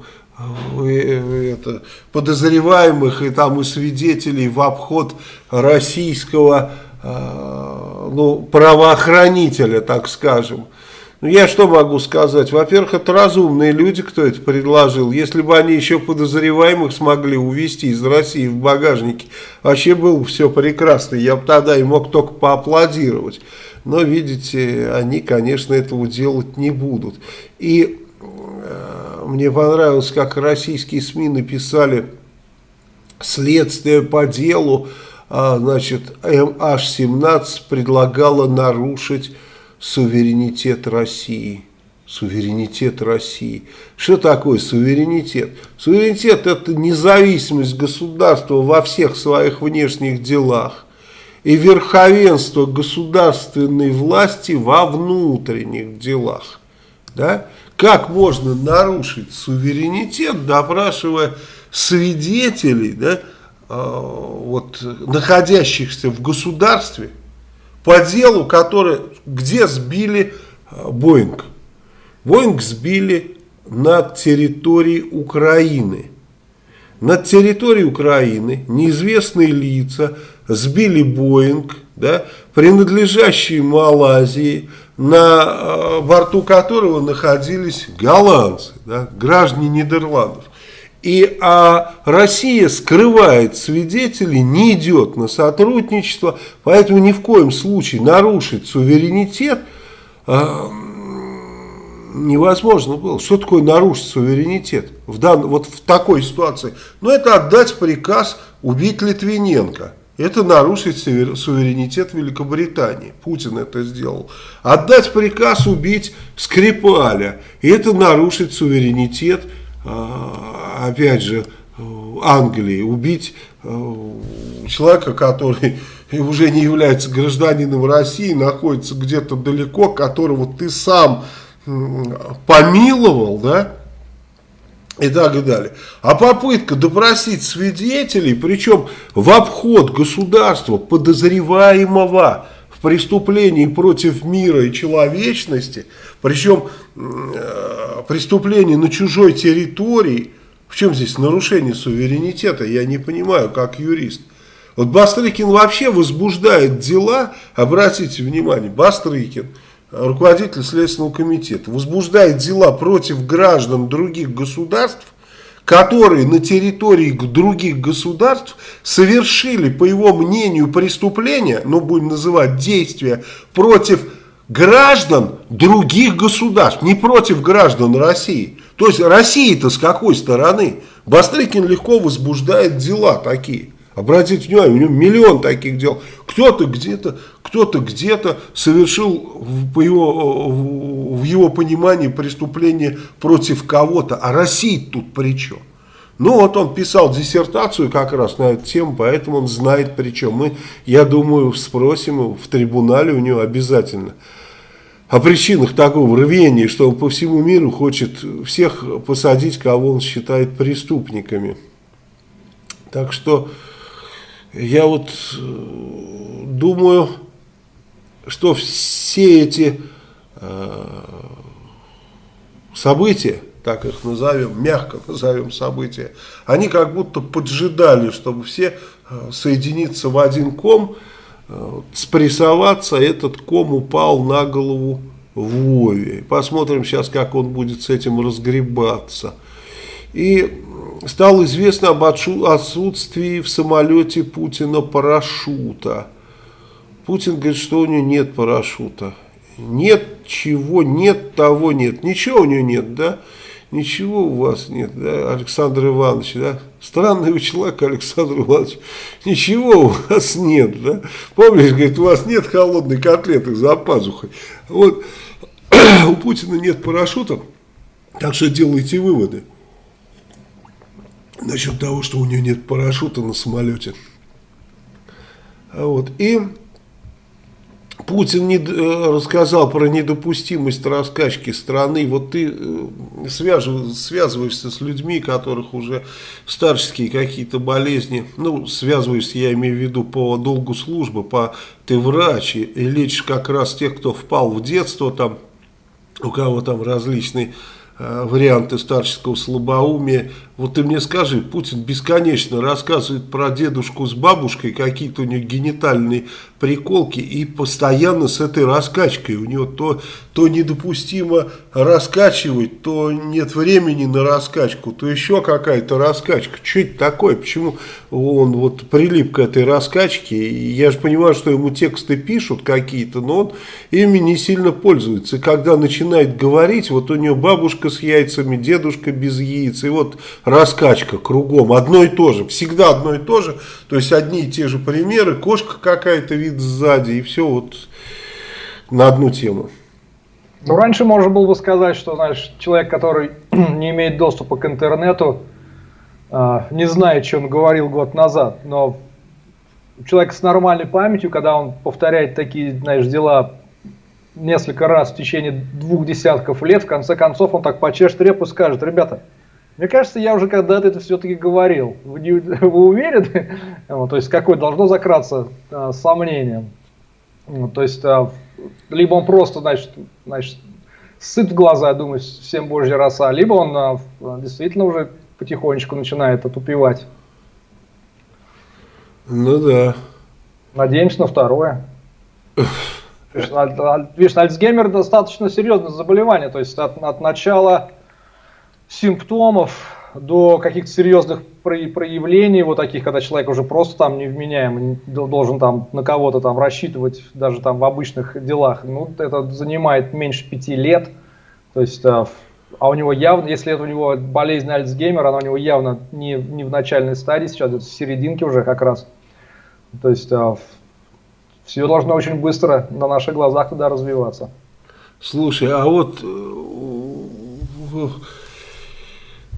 э, это, подозреваемых и там и свидетелей в обход российского э, ну, правоохранителя, так скажем. Ну, я что могу сказать? Во-первых, это разумные люди, кто это предложил. Если бы они еще подозреваемых смогли увезти из России в багажнике, вообще было бы все прекрасно. Я бы тогда и мог только поаплодировать. Но, видите, они, конечно, этого делать не будут. И э, мне понравилось, как российские СМИ написали следствие по делу, а, значит, MH17 предлагала нарушить суверенитет России. Суверенитет России. Что такое суверенитет? Суверенитет это независимость государства во всех своих внешних делах и верховенство государственной власти во внутренних делах. Да? Как можно нарушить суверенитет, допрашивая свидетелей, да, э, вот, находящихся в государстве, по делу, который, где сбили э, Боинг. Боинг сбили над территорией Украины. Над территорией Украины неизвестные лица сбили Боинг, да, принадлежащий Малайзии, на э, борту которого находились голландцы, да, граждане Нидерландов. И а Россия скрывает свидетелей, не идет на сотрудничество, поэтому ни в коем случае нарушить суверенитет а, невозможно было. Что такое нарушить суверенитет в дан, вот в такой ситуации? Ну, это отдать приказ убить Литвиненко. Это нарушить суверенитет Великобритании. Путин это сделал. Отдать приказ убить Скрипаля. Это нарушить суверенитет а, опять же, Англии, убить э, человека, который уже не является гражданином России, находится где-то далеко, которого ты сам помиловал, да, и так далее. А попытка допросить свидетелей, причем в обход государства подозреваемого в преступлении против мира и человечности, причем э, преступление на чужой территории, в чем здесь нарушение суверенитета, я не понимаю, как юрист. Вот Бастрыкин вообще возбуждает дела, обратите внимание, Бастрыкин, руководитель Следственного комитета, возбуждает дела против граждан других государств, которые на территории других государств совершили, по его мнению, преступления, ну будем называть действия, против граждан других государств, не против граждан России. То есть Россия-то с какой стороны? Бастрыкин легко возбуждает дела такие. Обратите внимание, у него миллион таких дел. Кто-то где-то, кто-то где-то совершил по его, в его понимании преступление против кого-то. А Россия тут при чем? Ну вот он писал диссертацию как раз на эту тему, поэтому он знает при чем. Мы, я думаю, спросим в трибунале у него обязательно о причинах такого рвения, что он по всему миру хочет всех посадить, кого он считает преступниками. Так что я вот э, думаю, что все эти э, события, так их назовем, мягко назовем события, они как будто поджидали, чтобы все э, соединиться в один ком, спрессоваться, этот ком упал на голову Вове. Посмотрим сейчас, как он будет с этим разгребаться. И стало известно об отсутствии в самолете Путина парашюта. Путин говорит, что у него нет парашюта. Нет чего, нет того, нет. Ничего у него нет, да? Ничего у вас нет, да, Александр Иванович, да? Странный вы человек, Александр Иванович. Ничего у вас нет, да? Помнишь, говорит, у вас нет холодной котлеты за пазухой. Вот у Путина нет парашюта, так что делайте выводы насчет того, что у него нет парашюта на самолете. Вот. И Путин не, э, рассказал про недопустимость раскачки страны. Вот ты э, связываешься с людьми, которых уже старческие какие-то болезни, ну, связываешься, я имею в виду, по долгу службы, по ты врач и лечишь как раз тех, кто впал в детство, там, у кого там различные э, варианты старческого слабоумия, вот ты мне скажи, Путин бесконечно рассказывает про дедушку с бабушкой, какие-то у них генитальные приколки, и постоянно с этой раскачкой. У него то, то недопустимо раскачивать, то нет времени на раскачку, то еще какая-то раскачка. Что это такое? Почему он вот прилип к этой раскачке? Я же понимаю, что ему тексты пишут какие-то, но он ими не сильно пользуется. И когда начинает говорить, вот у него бабушка с яйцами, дедушка без яиц, и вот раскачка кругом, одно и то же, всегда одно и то же, то есть одни и те же примеры, кошка какая-то вид сзади, и все вот на одну тему.
Ну, раньше можно было бы сказать, что, знаешь, человек, который не имеет доступа к интернету, а, не знает, что он говорил год назад, но человек с нормальной памятью, когда он повторяет такие, знаешь, дела несколько раз в течение двух десятков лет, в конце концов он так почешет репу и скажет, ребята, мне кажется, я уже когда-то это все-таки говорил. Вы, не, вы уверены? То есть, какое должно закраться а, сомнением. То есть, а, либо он просто, значит, значит, сыт в глаза, думает, всем божья роса, либо он а, действительно уже потихонечку начинает отупевать.
Ну да.
Надеемся на второе. Видишь, Альцгеймер достаточно серьезное заболевание, то есть от, от начала симптомов до каких-то серьезных проявлений, вот таких, когда человек уже просто там невменяем, должен там на кого-то там рассчитывать, даже там в обычных делах, ну, это занимает меньше пяти лет, то есть, а, а у него явно, если это у него болезнь Альцгеймера, она у него явно не, не в начальной стадии, сейчас в серединке уже как раз, то есть, а, все должно очень быстро на наших глазах туда развиваться.
Слушай, а вот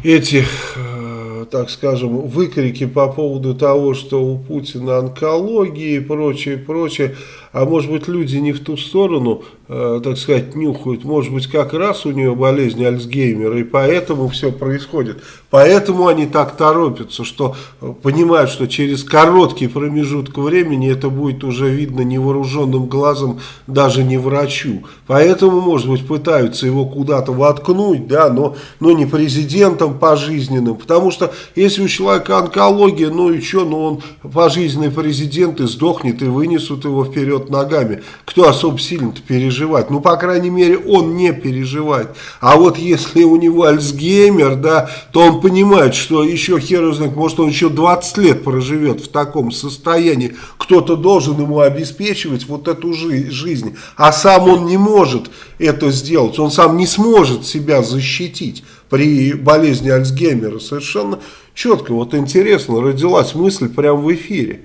э, эти, э, так скажем, выкрики по поводу того, что у Путина онкология и прочее, прочее, а может быть люди не в ту сторону, э, так сказать, нюхают, может быть как раз у нее болезнь Альцгеймера, и поэтому все происходит. Поэтому они так торопятся, что э, понимают, что через короткий промежуток времени это будет уже видно невооруженным глазом, даже не врачу. Поэтому, может быть, пытаются его куда-то воткнуть, да, но, но не президентом пожизненным, потому что если у человека онкология, ну и что, ну он пожизненный президент и сдохнет, и вынесут его вперед вперед ногами. Кто особо сильно-то переживает? Ну, по крайней мере, он не переживает. А вот если у него Альцгеймер, да, то он понимает, что еще хер знает, может он еще 20 лет проживет в таком состоянии. Кто-то должен ему обеспечивать вот эту жи жизнь. А сам он не может это сделать. Он сам не сможет себя защитить. при болезни Альцгеймера. Совершенно четко, вот интересно, родилась мысль прямо в эфире.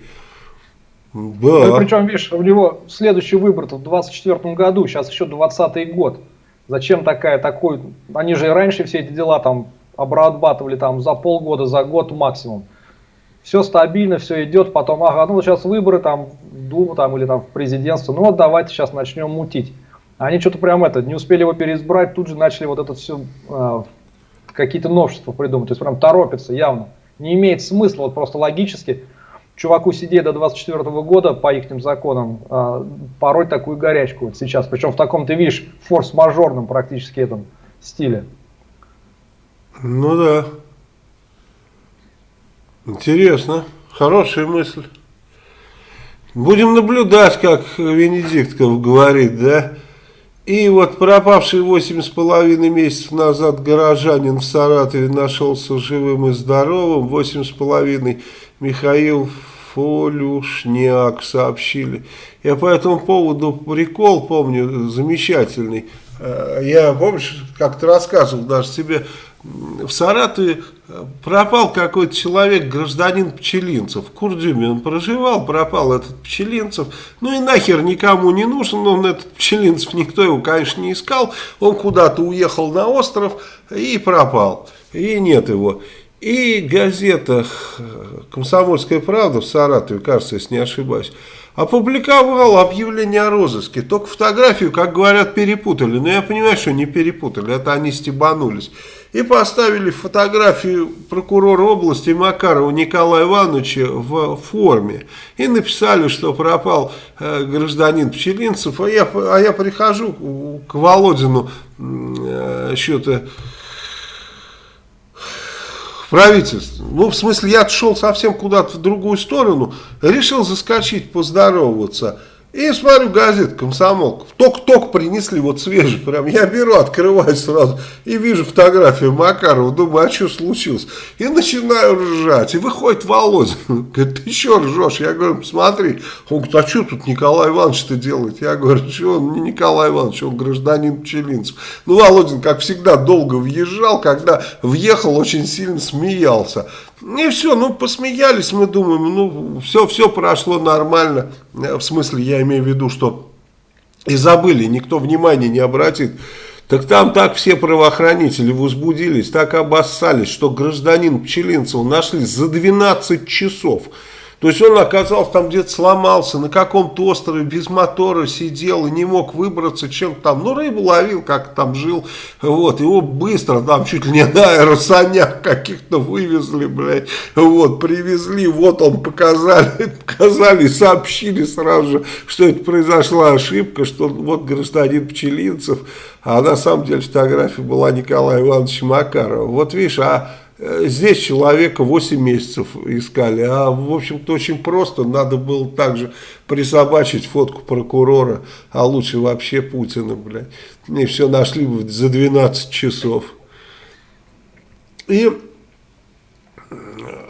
Да. Ну, причем, видишь, у него следующий выбор в 24 году, сейчас еще 20 год. Зачем такая, такой, они же и раньше все эти дела там обрабатывали там за полгода, за год максимум. Все стабильно, все идет, потом, ага, ну сейчас выборы там Думу там или там в президентство, ну вот давайте сейчас начнем мутить. Они что-то прям это, не успели его переизбрать, тут же начали вот это все, э, какие-то новшества придумать, то есть прям торопятся явно. Не имеет смысла, вот просто логически, чуваку сидеть до 24 года по их законам, э, порой такую горячку вот сейчас, причем в таком, ты видишь, форс-мажорном практически этом стиле.
Ну да. Интересно. Хорошая мысль. Будем наблюдать, как Венедиктов говорит, да? И вот пропавший восемь с половиной месяцев назад горожанин в Саратове нашелся живым и здоровым. Восемь с половиной Михаил Фолюшняк сообщили. Я по этому поводу прикол помню замечательный. Э, я, помнишь, как-то рассказывал даже тебе в Саратове э, пропал какой-то человек, гражданин Пчелинцев. В Курдюме он проживал, пропал этот Пчелинцев. Ну и нахер никому не нужен, он этот Пчелинцев, никто его, конечно, не искал. Он куда-то уехал на остров и пропал. И нет его. И газета «Комсомольская правда» в Саратове, кажется, если не ошибаюсь, опубликовал объявление о розыске. Только фотографию, как говорят, перепутали. Но я понимаю, что не перепутали, это они стебанулись и поставили фотографию прокурора области Макарова Николая Ивановича в форме. И написали, что пропал э, гражданин Пчелинцев. А я, а я прихожу к Володину э, что-то правительство. Ну, в смысле, я отшел совсем куда-то в другую сторону, решил заскочить, поздороваться. И смотрю газет «Комсомолка». Ток-ток принесли, вот свежий. Прям я беру, открываю сразу и вижу фотографию Макарова. Думаю, а что случилось? И начинаю ржать. И выходит Володя. Говорит, ты что ржешь? Я говорю, посмотри. Он говорит, а что тут Николай Иванович-то делает? Я говорю, что он не Николай Иванович, он гражданин Пчелинцев. Ну, Володин, как всегда, долго въезжал. Когда въехал, очень сильно смеялся. И все, ну посмеялись, мы думаем, ну все, все прошло нормально. В смысле, я имею в виду, что и забыли, никто внимания не обратит. Так там так все правоохранители возбудились, так обоссались, что гражданин Пчелинцев нашли за 12 часов. То есть он оказался там где-то сломался, на каком-то острове без мотора сидел и не мог выбраться, чем там, ну рыбу ловил, как там жил, вот, его быстро там чуть ли не на аэросанях каких-то вывезли, блядь, вот, привезли, вот он показали, показали, сообщили сразу же, что это произошла ошибка, что вот гражданин Пчелинцев, а на самом деле фотография была Николая Ивановича Макарова, вот видишь, а здесь человека 8 месяцев искали, а в общем-то очень просто, надо было также присобачить фотку прокурора, а лучше вообще Путина, блядь. И все нашли бы за 12 часов. И э,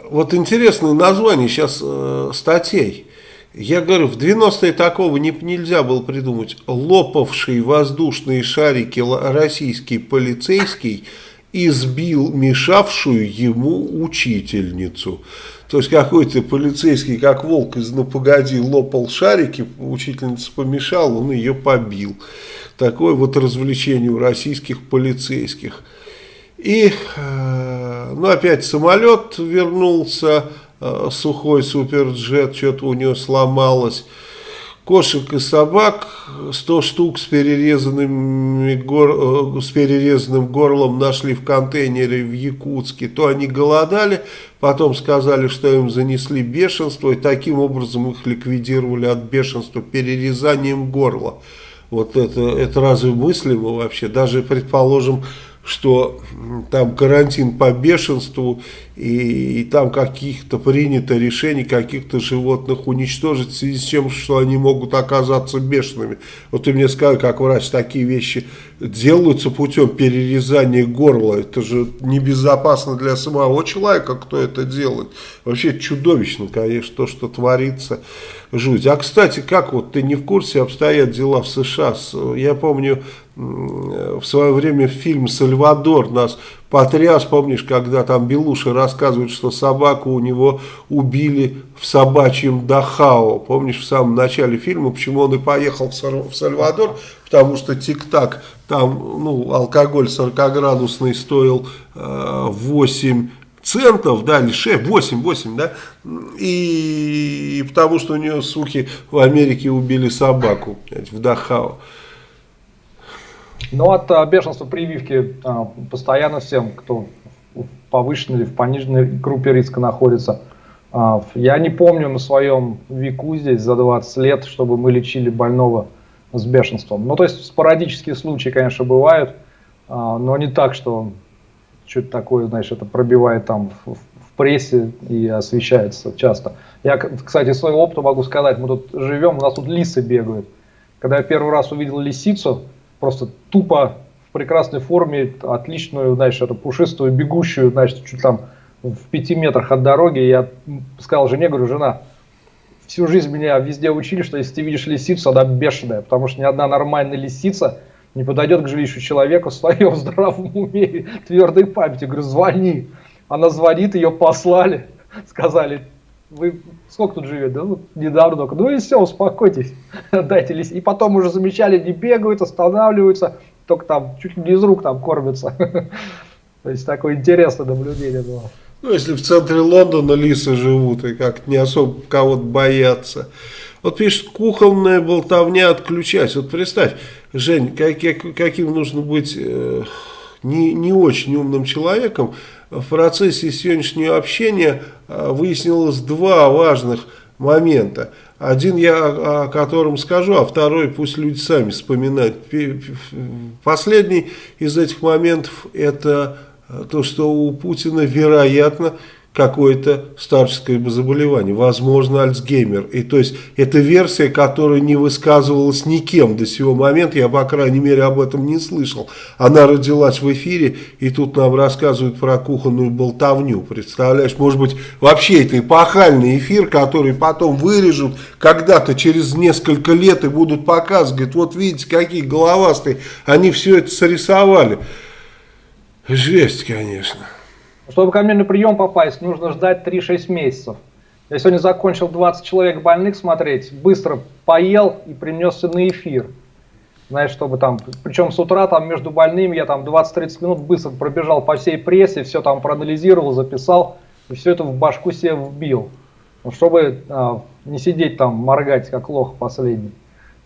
вот интересное название сейчас э, статей. Я говорю, в 90-е такого не, нельзя было придумать. Лопавший воздушные шарики российский полицейский – избил мешавшую ему учительницу. То есть какой-то полицейский, как волк из «Ну погоди» лопал шарики, учительница помешала, он ее побил. Такое вот развлечение у российских полицейских. И, э, ну опять самолет вернулся, э, сухой суперджет, что-то у него сломалось кошек и собак 100 штук с, гор, э, с перерезанным горлом нашли в контейнере в Якутске. То они голодали, потом сказали, что им занесли бешенство, и таким образом их ликвидировали от бешенства перерезанием горла. Вот это, это разве мыслимо вообще? Даже, предположим, что там карантин по бешенству, и, и там каких-то принято решений каких-то животных уничтожить в связи с тем, что они могут оказаться бешеными. Вот ты мне скажи, как врач, такие вещи делаются путем перерезания горла. Это же небезопасно для самого человека, кто это делает. Вообще чудовищно, конечно, то, что творится. Жуть. А, кстати, как вот ты не в курсе обстоят дела в США? Я помню, в свое время фильм «Сальвадор» нас потряс, помнишь, когда там Белуши рассказывает, что собаку у него убили в собачьем Дахао. Помнишь, в самом начале фильма, почему он и поехал в Сальвадор, потому что тик-так, там ну, алкоголь 40-градусный стоил э, 8 центов, да, или 6, 8, 8, да, и, и потому что у нее, суки, в Америке убили собаку, в Дахао.
Ну, от а, бешенства прививки а, постоянно всем, кто в повышенной или в пониженной группе риска находится. А, я не помню на своем веку здесь за 20 лет, чтобы мы лечили больного с бешенством. Ну, то есть спорадические случаи, конечно, бывают, но не так, что что-то такое, знаешь, это пробивает там в, прессе и освещается часто. Я, кстати, своего опыта могу сказать, мы тут живем, у нас тут лисы бегают. Когда я первый раз увидел лисицу, просто тупо в прекрасной форме, отличную, знаешь, эту пушистую, бегущую, значит, чуть там в пяти метрах от дороги. Я сказал жене, говорю, жена, всю жизнь меня везде учили, что если ты видишь лисицу, она бешеная, потому что ни одна нормальная лисица не подойдет к жилищу человека в своем здравом уме, твердой памяти. Говорю, звони. Она звонит, ее послали, сказали, вы сколько тут живет? Да, вот недавно только. Ну и все, успокойтесь, дайте. И потом уже замечали, не бегают, останавливаются, только там чуть ли не из рук там кормятся. То есть такое интересное наблюдение было.
Ну, если в центре Лондона лисы живут и как не особо кого-то боятся. Вот пишет, кухонная болтовня отключать. Вот представь, Жень, как, как, каким нужно быть э, не, не очень умным человеком, в процессе сегодняшнего общения выяснилось два важных момента. Один я о котором скажу, а второй пусть люди сами вспоминают. Последний из этих моментов это то, что у Путина, вероятно, какое-то старческое заболевание, возможно, Альцгеймер. И то есть, это версия, которая не высказывалась никем до сего момента, я, по крайней мере, об этом не слышал. Она родилась в эфире, и тут нам рассказывают про кухонную болтовню, представляешь? Может быть, вообще это эпохальный эфир, который потом вырежут когда-то через несколько лет и будут показывать, говорят, вот видите, какие головастые, они все это срисовали. Жесть, конечно.
Чтобы ко мне на прием попасть, нужно ждать 3-6 месяцев. Я сегодня закончил 20 человек больных смотреть, быстро поел и принесся на эфир. Знаешь, чтобы там, причем с утра там между больными я там 20-30 минут быстро пробежал по всей прессе, все там проанализировал, записал, и все это в башку себе вбил. Ну, чтобы а, не сидеть там, моргать, как лох последний.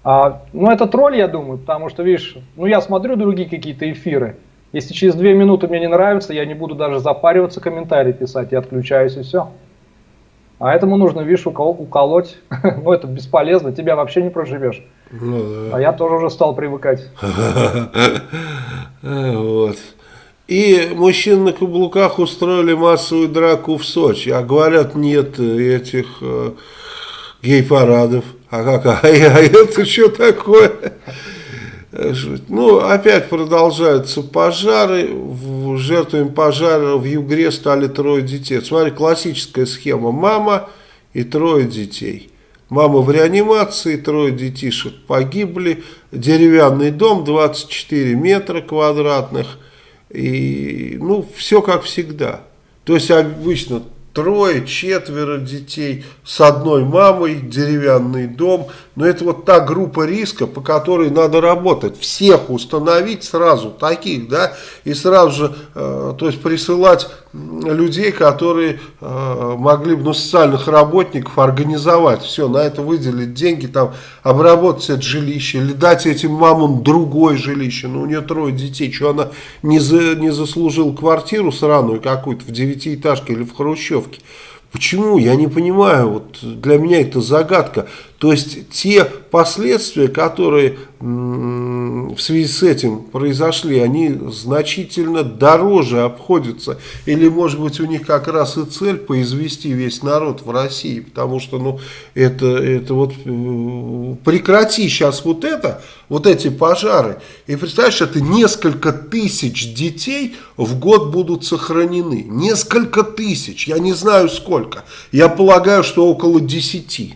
А, ну, это тролль, я думаю, потому что, видишь, ну, я смотрю другие какие-то эфиры, если через две минуты мне не нравится, я не буду даже запариваться, комментарий писать, я отключаюсь и все. А этому нужно, видишь, уколоть. ну, это бесполезно, тебя вообще не проживешь. Ну, да. А я тоже уже стал привыкать.
вот. И мужчин на каблуках устроили массовую драку в Сочи. А говорят, нет этих э, гей-парадов. А как? А, а это что такое? Ну, опять продолжаются пожары. Жертвами пожара в Югре стали трое детей. Смотри, классическая схема. Мама и трое детей. Мама в реанимации, трое детишек погибли. Деревянный дом, 24 метра квадратных. И, ну, все как всегда. То есть, обычно трое, четверо детей с одной мамой, деревянный дом. Но это вот та группа риска, по которой надо работать. Всех установить сразу, таких, да, и сразу же, э, то есть присылать людей, которые э, могли бы, ну, социальных работников организовать. Все, на это выделить деньги, там, обработать это жилище, или дать этим мамам другое жилище. Ну, у нее трое детей, что она не, за, не заслужила квартиру сраную какую-то в девятиэтажке или в хрущевке. Почему? Я не понимаю. Вот для меня это загадка. То есть те последствия, которые в связи с этим произошли, они значительно дороже обходятся. Или может быть у них как раз и цель поизвести весь народ в России. Потому что ну, это, это вот э, прекрати сейчас вот это, вот эти пожары. И представляешь, это несколько тысяч детей в год будут сохранены. Несколько тысяч, я не знаю сколько. Я полагаю, что около десяти.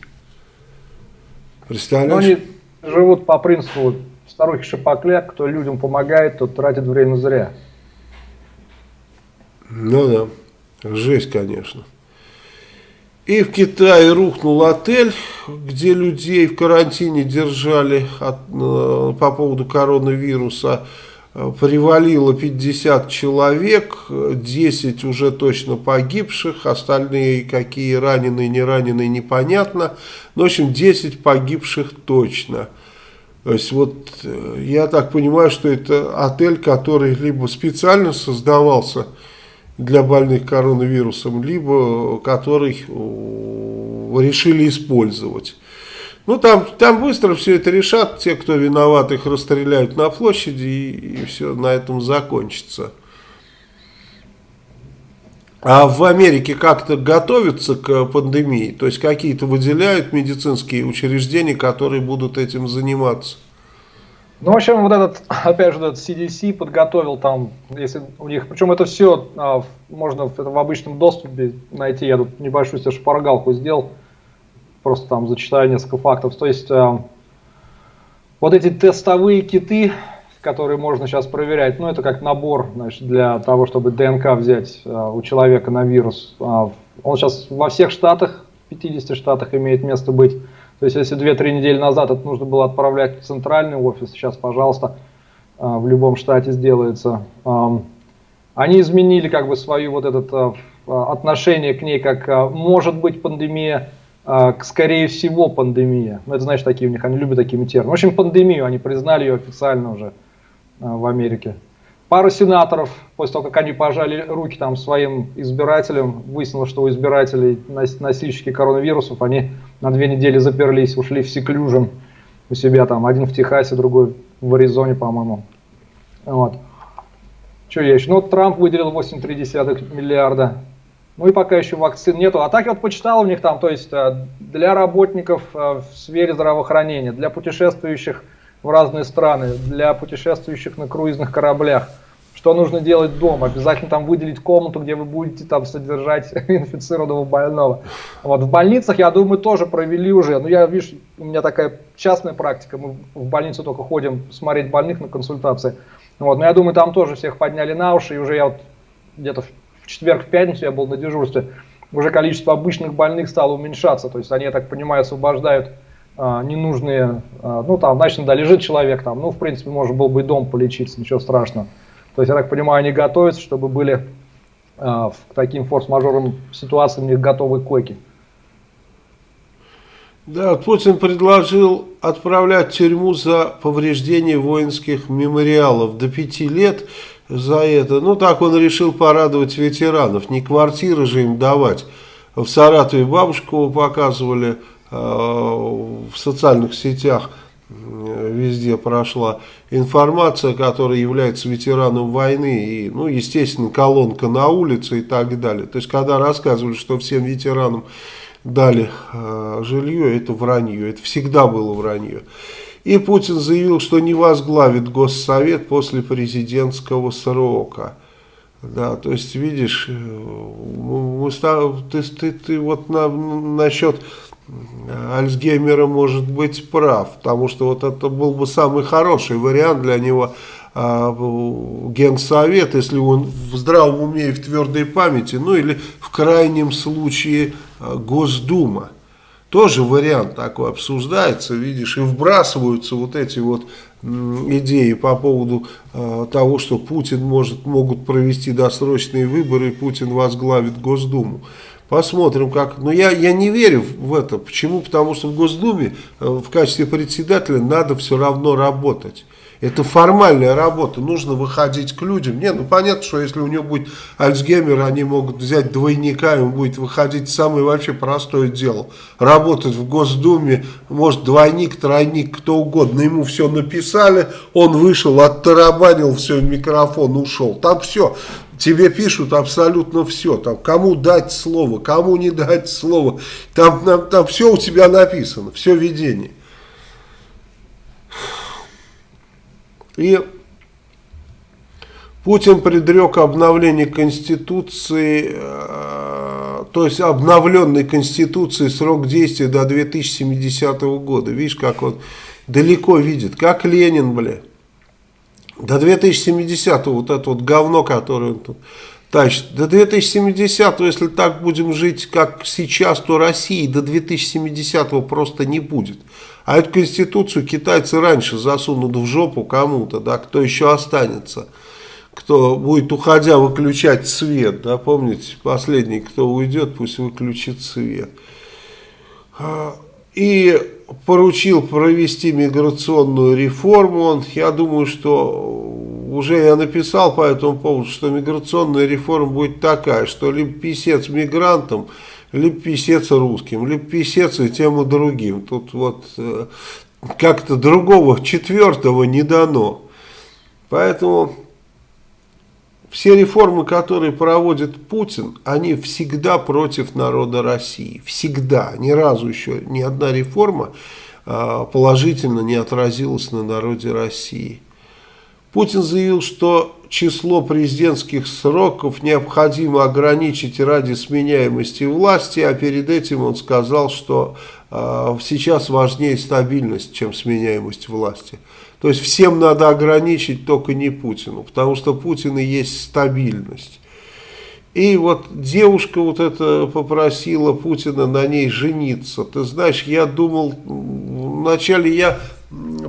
Представляешь? Живут по принципу старухи Шапокляк, кто людям помогает, тот тратит время зря.
Ну да, жесть, конечно. И в Китае рухнул отель, где людей в карантине держали от, э, по поводу коронавируса. Привалило 50 человек, 10 уже точно погибших, остальные какие раненые, не раненые, непонятно. Но, в общем, 10 погибших точно. То есть вот э, я так понимаю, что это отель, который либо специально создавался для больных коронавирусом, либо который решили использовать. Ну, там, там быстро все это решат, те, кто виноват, их расстреляют на площади, и, и все на этом закончится. А в Америке как-то готовятся к пандемии? То есть какие-то выделяют медицинские учреждения, которые будут этим заниматься?
Ну, в общем, вот этот, опять же, этот CDC подготовил там, если у них, причем это все а, можно в, в обычном доступе найти, я тут небольшую себе шпаргалку сделал, просто там зачитаю несколько фактов. То есть а, вот эти тестовые киты, которые можно сейчас проверять, ну, это как набор, значит, для того, чтобы ДНК взять а, у человека на вирус. А, он сейчас во всех штатах, 50 штатах имеет место быть. То есть, если 2-3 недели назад это нужно было отправлять в центральный офис, сейчас, пожалуйста, а, в любом штате сделается. Они изменили как бы свое вот это а, отношение к ней, как может быть пандемия, скорее всего пандемия. Ну, это значит такие у них, они любят такими терминами. В общем, пандемию, они признали ее официально уже в Америке. Пару сенаторов, после того, как они пожали руки там своим избирателям, выяснилось, что у избирателей носильщики коронавирусов, они на две недели заперлись, ушли в секлюжен у себя там, один в Техасе, другой в Аризоне, по-моему. Вот. Что я еще? Ну, Трамп выделил 8,3 миллиарда. Ну и пока еще вакцин нету. А так я вот почитал у них там, то есть э, для работников э, в сфере здравоохранения, для путешествующих в разные страны, для путешествующих на круизных кораблях – что нужно делать дома. Обязательно там выделить комнату, где вы будете там содержать инфицированного больного. Вот в больницах, я думаю, тоже провели уже. Ну, я, видишь, у меня такая частная практика. Мы в больницу только ходим смотреть больных на консультации. Вот, но я думаю, там тоже всех подняли на уши. И уже я вот где-то в четверг, в пятницу я был на дежурстве. Уже количество обычных больных стало уменьшаться. То есть они, я так понимаю, освобождают а, ненужные, а, ну там, значит, да, лежит человек там, ну, в принципе, можно было бы и дом полечиться, ничего страшного. То есть, я так понимаю, они готовятся, чтобы были э, к таким форс-мажорным ситуациям у них готовы койки.
Да, Путин предложил отправлять в тюрьму за повреждение воинских мемориалов до пяти лет за это. Ну, так он решил порадовать ветеранов. Не квартиры же им давать. В Саратове бабушку показывали э, в социальных сетях – везде прошла информация, которая является ветераном войны, и, ну, естественно, колонка на улице и так далее. То есть, когда рассказывали, что всем ветеранам дали э, жилье, это вранье, это всегда было вранье. И Путин заявил, что не возглавит Госсовет после президентского срока. Да, то есть, видишь, э, ты, ты, ты вот на, насчет Альцгеймера может быть прав, потому что вот это был бы самый хороший вариант для него а, Генсовет, если он в здравом уме и в твердой памяти, ну или в крайнем случае а, Госдума. Тоже вариант такой обсуждается, видишь, и вбрасываются вот эти вот идеи по поводу э, того, что Путин может, могут провести досрочные выборы, и Путин возглавит Госдуму. Посмотрим, как. Но я, я не верю в это. Почему? Потому что в Госдуме э, в качестве председателя надо все равно работать. Это формальная работа, нужно выходить к людям. Не, ну понятно, что если у него будет Альцгеймер, они могут взять двойника, и он будет выходить самое вообще простое дело. Работать в Госдуме, может двойник, тройник, кто угодно. Ему все написали, он вышел, оттарабанил все, микрофон, ушел. Там все, тебе пишут абсолютно все. Там, кому дать слово, кому не дать слово. Там, там, там все у тебя написано, все видение. И Путин предрек обновление Конституции, э, то есть обновленной Конституции срок действия до 2070 года. Видишь, как он далеко видит, как Ленин, бля. До 2070 вот это вот говно, которое он тут тащит. До 2070, если так будем жить, как сейчас, то России до 2070 просто не будет. А эту конституцию китайцы раньше засунут в жопу кому-то, да, кто еще останется. Кто будет, уходя, выключать свет, да, помните, последний, кто уйдет, пусть выключит свет. А, и поручил провести миграционную реформу. Он, я думаю, что уже я написал по этому поводу, что миграционная реформа будет такая, что либо писец мигрантам, либо писец русским, либо писец и тем и другим. Тут вот э, как-то другого четвертого не дано. Поэтому все реформы, которые проводит Путин, они всегда против народа России. Всегда. Ни разу еще ни одна реформа а, положительно не отразилась на народе России. Путин заявил, что число президентских сроков необходимо ограничить ради сменяемости власти, а перед этим он сказал, что э, сейчас важнее стабильность, чем сменяемость власти. То есть всем надо ограничить, только не Путину, потому что Путин и есть стабильность. И вот девушка вот эта попросила Путина на ней жениться. Ты знаешь, я думал, вначале я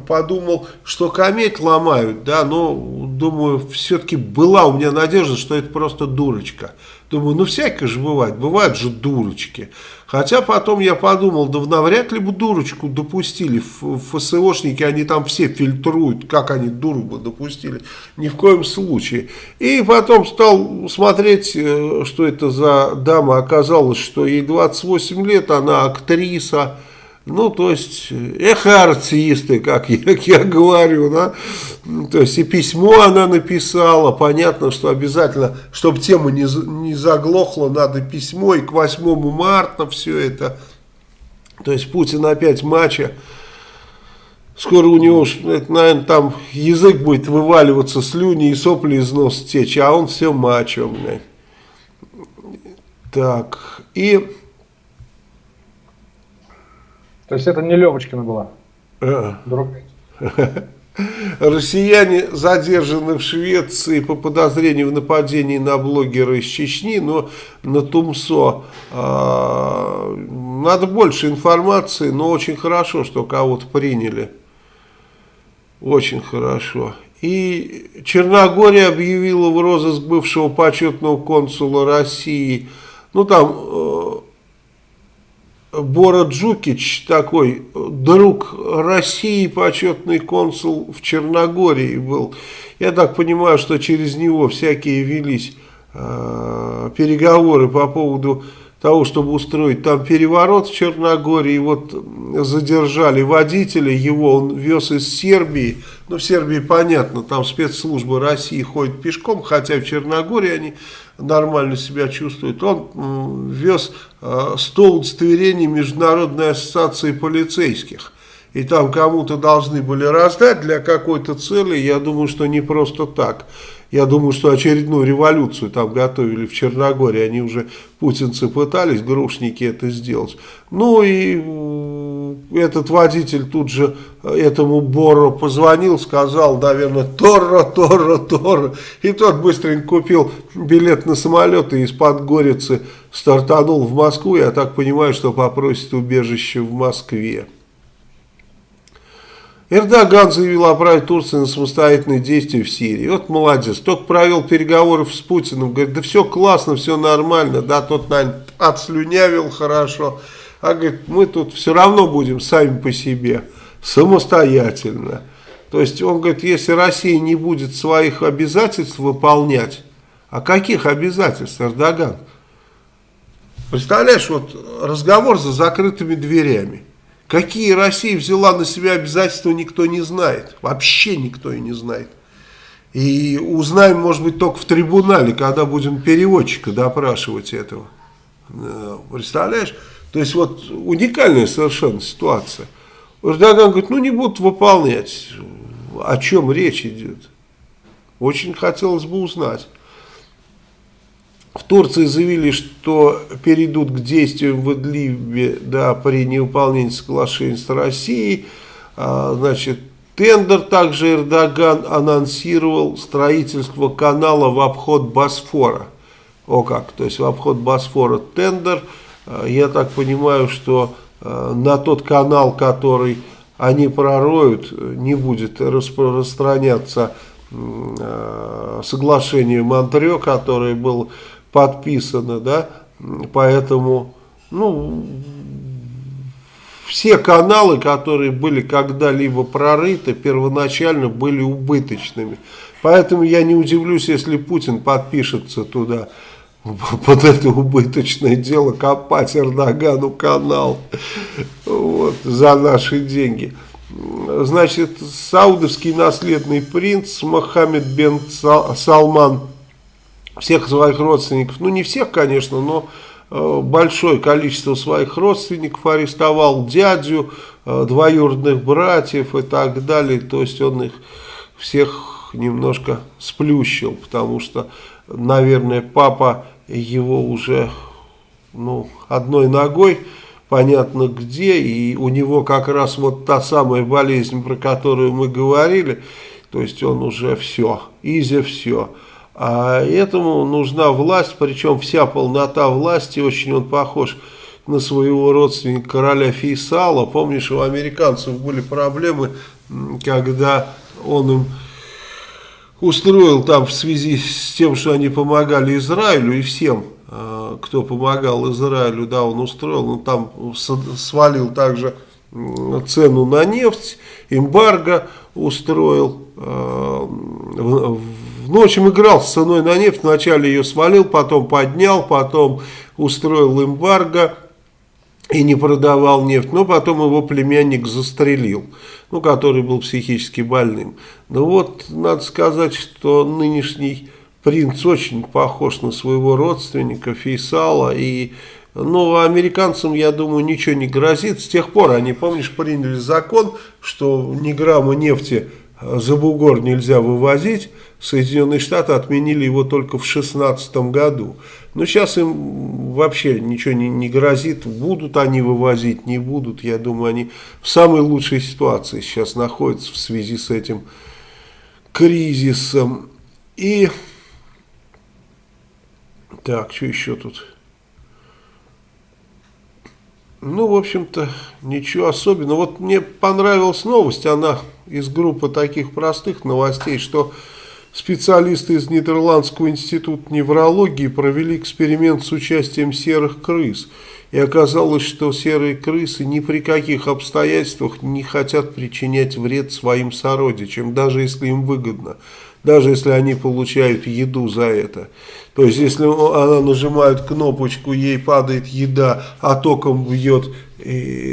подумал, что кометь ломают, да, но думаю, все-таки была у меня надежда, что это просто дурочка. Думаю, ну всякое же бывает, бывают же дурочки. Хотя потом я подумал, да навряд ли бы дурочку допустили. ФСОшники, они там все фильтруют, как они дуру бы допустили. Ни в коем случае. И потом стал смотреть, э, что это за дама. Оказалось, что ей 28 лет, она актриса. Ну, то есть, эх, артисты, как я, я говорю, да. То есть, и письмо она написала. Понятно, что обязательно, чтобы тема не, не заглохла, надо письмо. И к 8 марта все это. То есть, Путин опять матча. Скоро у него, наверное, там язык будет вываливаться, слюни и сопли из носа течь, а он все мачо. Так, и...
То есть это не Левочкина была?
А. Россияне задержаны в Швеции по подозрению в нападении на блогера из Чечни, но на Тумсо э, надо больше информации, но очень хорошо, что кого-то приняли. Очень хорошо. И Черногория объявила в розыск бывшего почетного консула России. Ну там э, Бора Джукич, такой друг России, почетный консул в Черногории был. Я так понимаю, что через него всякие велись э, переговоры по поводу того, чтобы устроить там переворот в Черногории. Вот задержали водителя, его он вез из Сербии. Ну, в Сербии понятно, там спецслужбы России ходят пешком, хотя в Черногории они нормально себя чувствуют. Он вез 100 э, удостоверений Международной ассоциации полицейских. И там кому-то должны были раздать для какой-то цели, я думаю, что не просто так. Я думаю, что очередную революцию там готовили в Черногории. Они уже, путинцы пытались, грушники это сделать. Ну и этот водитель тут же этому Боро позвонил, сказал, наверное, Торро, Торро, Торро. И тот быстренько купил билет на самолет и из-под Горицы стартанул в Москву. Я так понимаю, что попросит убежище в Москве. Эрдоган заявил о праве Турции на самостоятельные действия в Сирии. Вот молодец. Только провел переговоры с Путиным. Говорит, да все классно, все нормально. Да, тот, наверное, отслюнявил хорошо. А говорит, мы тут все равно будем сами по себе, самостоятельно. То есть он говорит, если Россия не будет своих обязательств выполнять, а каких обязательств, Эрдоган? Представляешь, вот разговор за закрытыми дверями. Какие Россия взяла на себя обязательства, никто не знает. Вообще никто и не знает. И узнаем, может быть, только в трибунале, когда будем переводчика допрашивать этого. Э, представляешь? То есть вот уникальная совершенно ситуация. Эрдоган говорит, ну не будут выполнять. О чем речь идет? Очень хотелось бы узнать. В Турции заявили, что перейдут к действиям в Идлибе да, при невыполнении соглашений с Россией. А, значит, тендер также Эрдоган анонсировал строительство канала в обход Босфора. О как, то есть в обход Босфора тендер. Э, я так понимаю, что э, на тот канал, который они пророют, не будет распространяться э, соглашение Монтрео, которое было подписано, да, поэтому, ну, все каналы, которые были когда-либо прорыты, первоначально были убыточными. Поэтому я не удивлюсь, если Путин подпишется туда под это убыточное дело копать Эрдогану канал вот, за наши деньги. Значит, саудовский наследный принц Мохаммед бен Салман всех своих родственников, ну не всех, конечно, но э, большое количество своих родственников арестовал, дядю, э, двоюродных братьев и так далее. То есть он их всех немножко сплющил, потому что, наверное, папа его уже ну, одной ногой понятно где, и у него как раз вот та самая болезнь, про которую мы говорили, то есть он уже все, изи все. А этому нужна власть, причем вся полнота власти, очень он похож на своего родственника короля Фейсала. Помнишь, у американцев были проблемы, когда он им устроил там в связи с тем, что они помогали Израилю и всем, э, кто помогал Израилю, да, он устроил, он там свалил также цену на нефть, эмбарго устроил, э, в общем, играл с ценой на нефть, вначале ее свалил, потом поднял, потом устроил эмбарго, и не продавал нефть, но потом его племянник застрелил, ну, который был психически больным. Ну вот, надо сказать, что нынешний принц очень похож на своего родственника Фейсала, и, ну, американцам, я думаю, ничего не грозит. С тех пор они, помнишь, приняли закон, что ни грамма нефти за бугор нельзя вывозить, Соединенные Штаты отменили его только в 2016 году. Но сейчас им вообще ничего не, не грозит, будут они вывозить, не будут. Я думаю, они в самой лучшей ситуации сейчас находятся в связи с этим кризисом. И так, что еще тут? Ну, в общем-то, ничего особенного. Вот мне понравилась новость, она из группы таких простых новостей, что специалисты из Нидерландского института неврологии провели эксперимент с участием серых крыс. И оказалось, что серые крысы ни при каких обстоятельствах не хотят причинять вред своим сородичам, даже если им выгодно даже если они получают еду за это. То есть, если она нажимает кнопочку, ей падает еда, а током бьет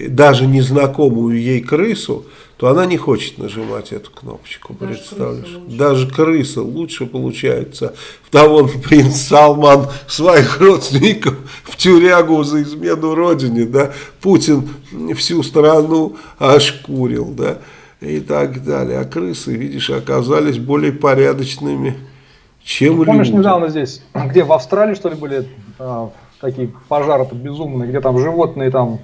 даже незнакомую ей крысу, то она не хочет нажимать эту кнопочку, даже представляешь? Крыса даже крыса лучше получается. Того принц Салман своих родственников в тюрягу за измену родине, да, Путин всю страну ошкурил, да и так далее. А крысы, видишь, оказались более порядочными, чем
ну, Помнишь, люди. недавно здесь, где в Австралии, что ли, были а, такие пожары безумные, где там животные там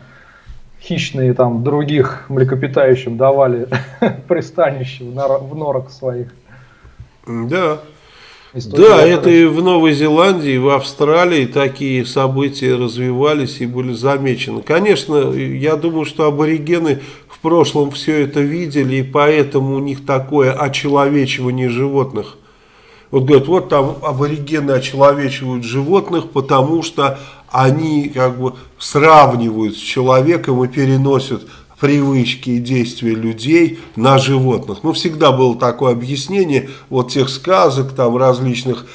хищные там других млекопитающим давали пристанище в норах своих.
Да. История да, это и в Новой Зеландии, и в Австралии такие события развивались и были замечены. Конечно, я думаю, что аборигены в прошлом все это видели, и поэтому у них такое очеловечивание животных. Вот говорят, вот там аборигены очеловечивают животных, потому что они как бы сравнивают с человеком и переносят привычки и действия людей на животных. Ну, всегда было такое объяснение вот тех сказок, там различных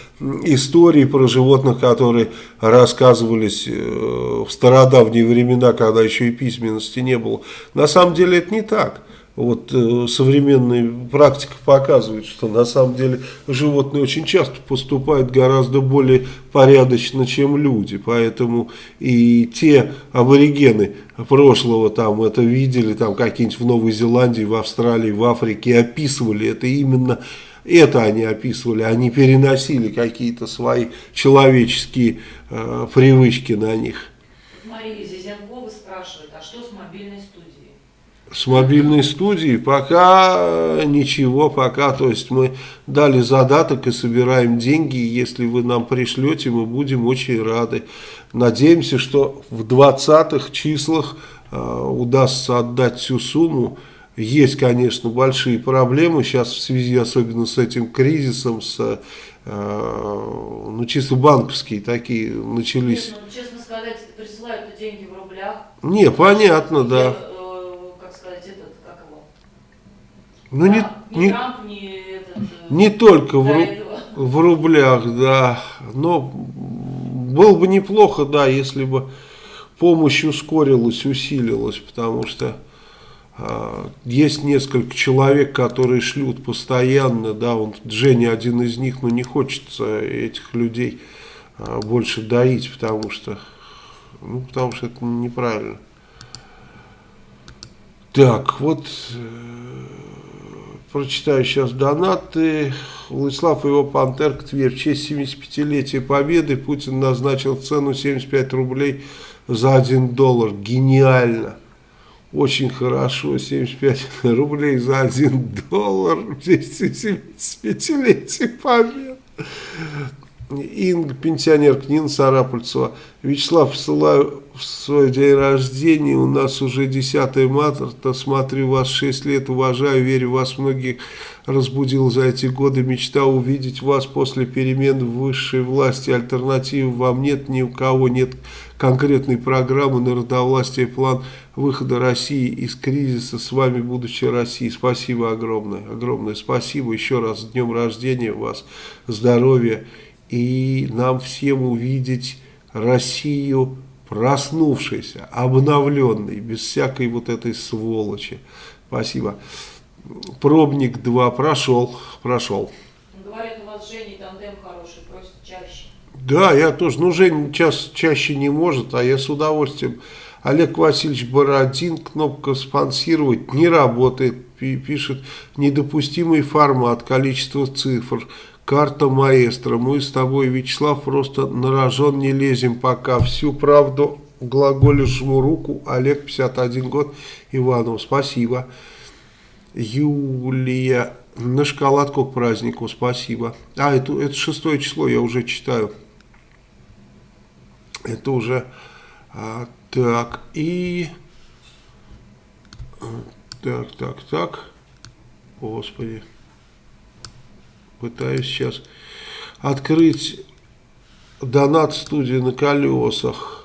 историй про животных, которые рассказывались э, в стародавние времена, когда еще и письменности не было. На самом деле это не так вот э, современная практика показывает, что на самом деле животные очень часто поступают гораздо более порядочно, чем люди. Поэтому и те аборигены прошлого там это видели, там какие-нибудь в Новой Зеландии, в Австралии, в Африке, описывали это именно это они описывали, они переносили какие-то свои человеческие э, привычки на них.
Мария Зизенкова спрашивает, а что с мобильной студией?
С мобильной студией пока ничего, пока, то есть мы дали задаток и собираем деньги, если вы нам пришлете, мы будем очень рады. Надеемся, что в 20-х числах э, удастся отдать всю сумму. Есть, конечно, большие проблемы сейчас в связи особенно с этим кризисом, с, э, ну, чисто банковские такие начались.
Нет, ну, честно сказать, присылают деньги в рублях.
Не, понятно, да.
Э, как сказать, этот, как его?
Ну, не,
Трамп, ни
не,
Трамп, ни этот... э,
не только в, ру- в рублях, да, но было бы неплохо, да, если бы помощь ускорилась, усилилась, потому что а, есть несколько человек, которые шлют постоянно, да, он, Женя один из них, но не хочется этих людей а, больше доить, потому что, ну, потому что это неправильно. Так, вот э, прочитаю сейчас донаты. Владислав и его Пантерк Тверь. В честь 75-летия Победы Путин назначил цену 75 рублей за 1 доллар. Гениально. Очень хорошо. 75 рублей за 1 доллар. В честь 75-летия Победы. Инга, пенсионерка Нина Сарапульцева. Вячеслав, посылаю в свой день рождения. У нас уже 10 марта. Смотрю вас 6 лет, уважаю, верю вас. Многих разбудил за эти годы. Мечта увидеть вас после перемен в высшей власти. Альтернативы вам нет, ни у кого нет конкретной программы народовластия, план выхода России из кризиса. С вами будущее России. Спасибо огромное. Огромное спасибо. Еще раз с днем рождения вас. Здоровья. И нам всем увидеть Россию проснувшейся, обновленной, без всякой вот этой сволочи. Спасибо. Пробник 2 прошел, прошел.
Говорят, у вас с Женей тандем хороший, просят чаще.
Да, я тоже. Ну, Жень час, чаще не может, а я с удовольствием. Олег Васильевич Бородин, кнопка «Спонсировать» не работает. Пи- Пишет «Недопустимый формат, количество цифр». Карта маэстро. Мы с тобой, Вячеслав, просто на рожон не лезем пока. Всю правду глаголю жму руку. Олег, 51 год, Иванов. Спасибо. Юлия. На шоколадку к празднику. Спасибо. А, это, это шестое число, я уже читаю. Это уже... а, так, и... Так, так, так. Господи. Пытаюсь сейчас открыть донат студии на колесах.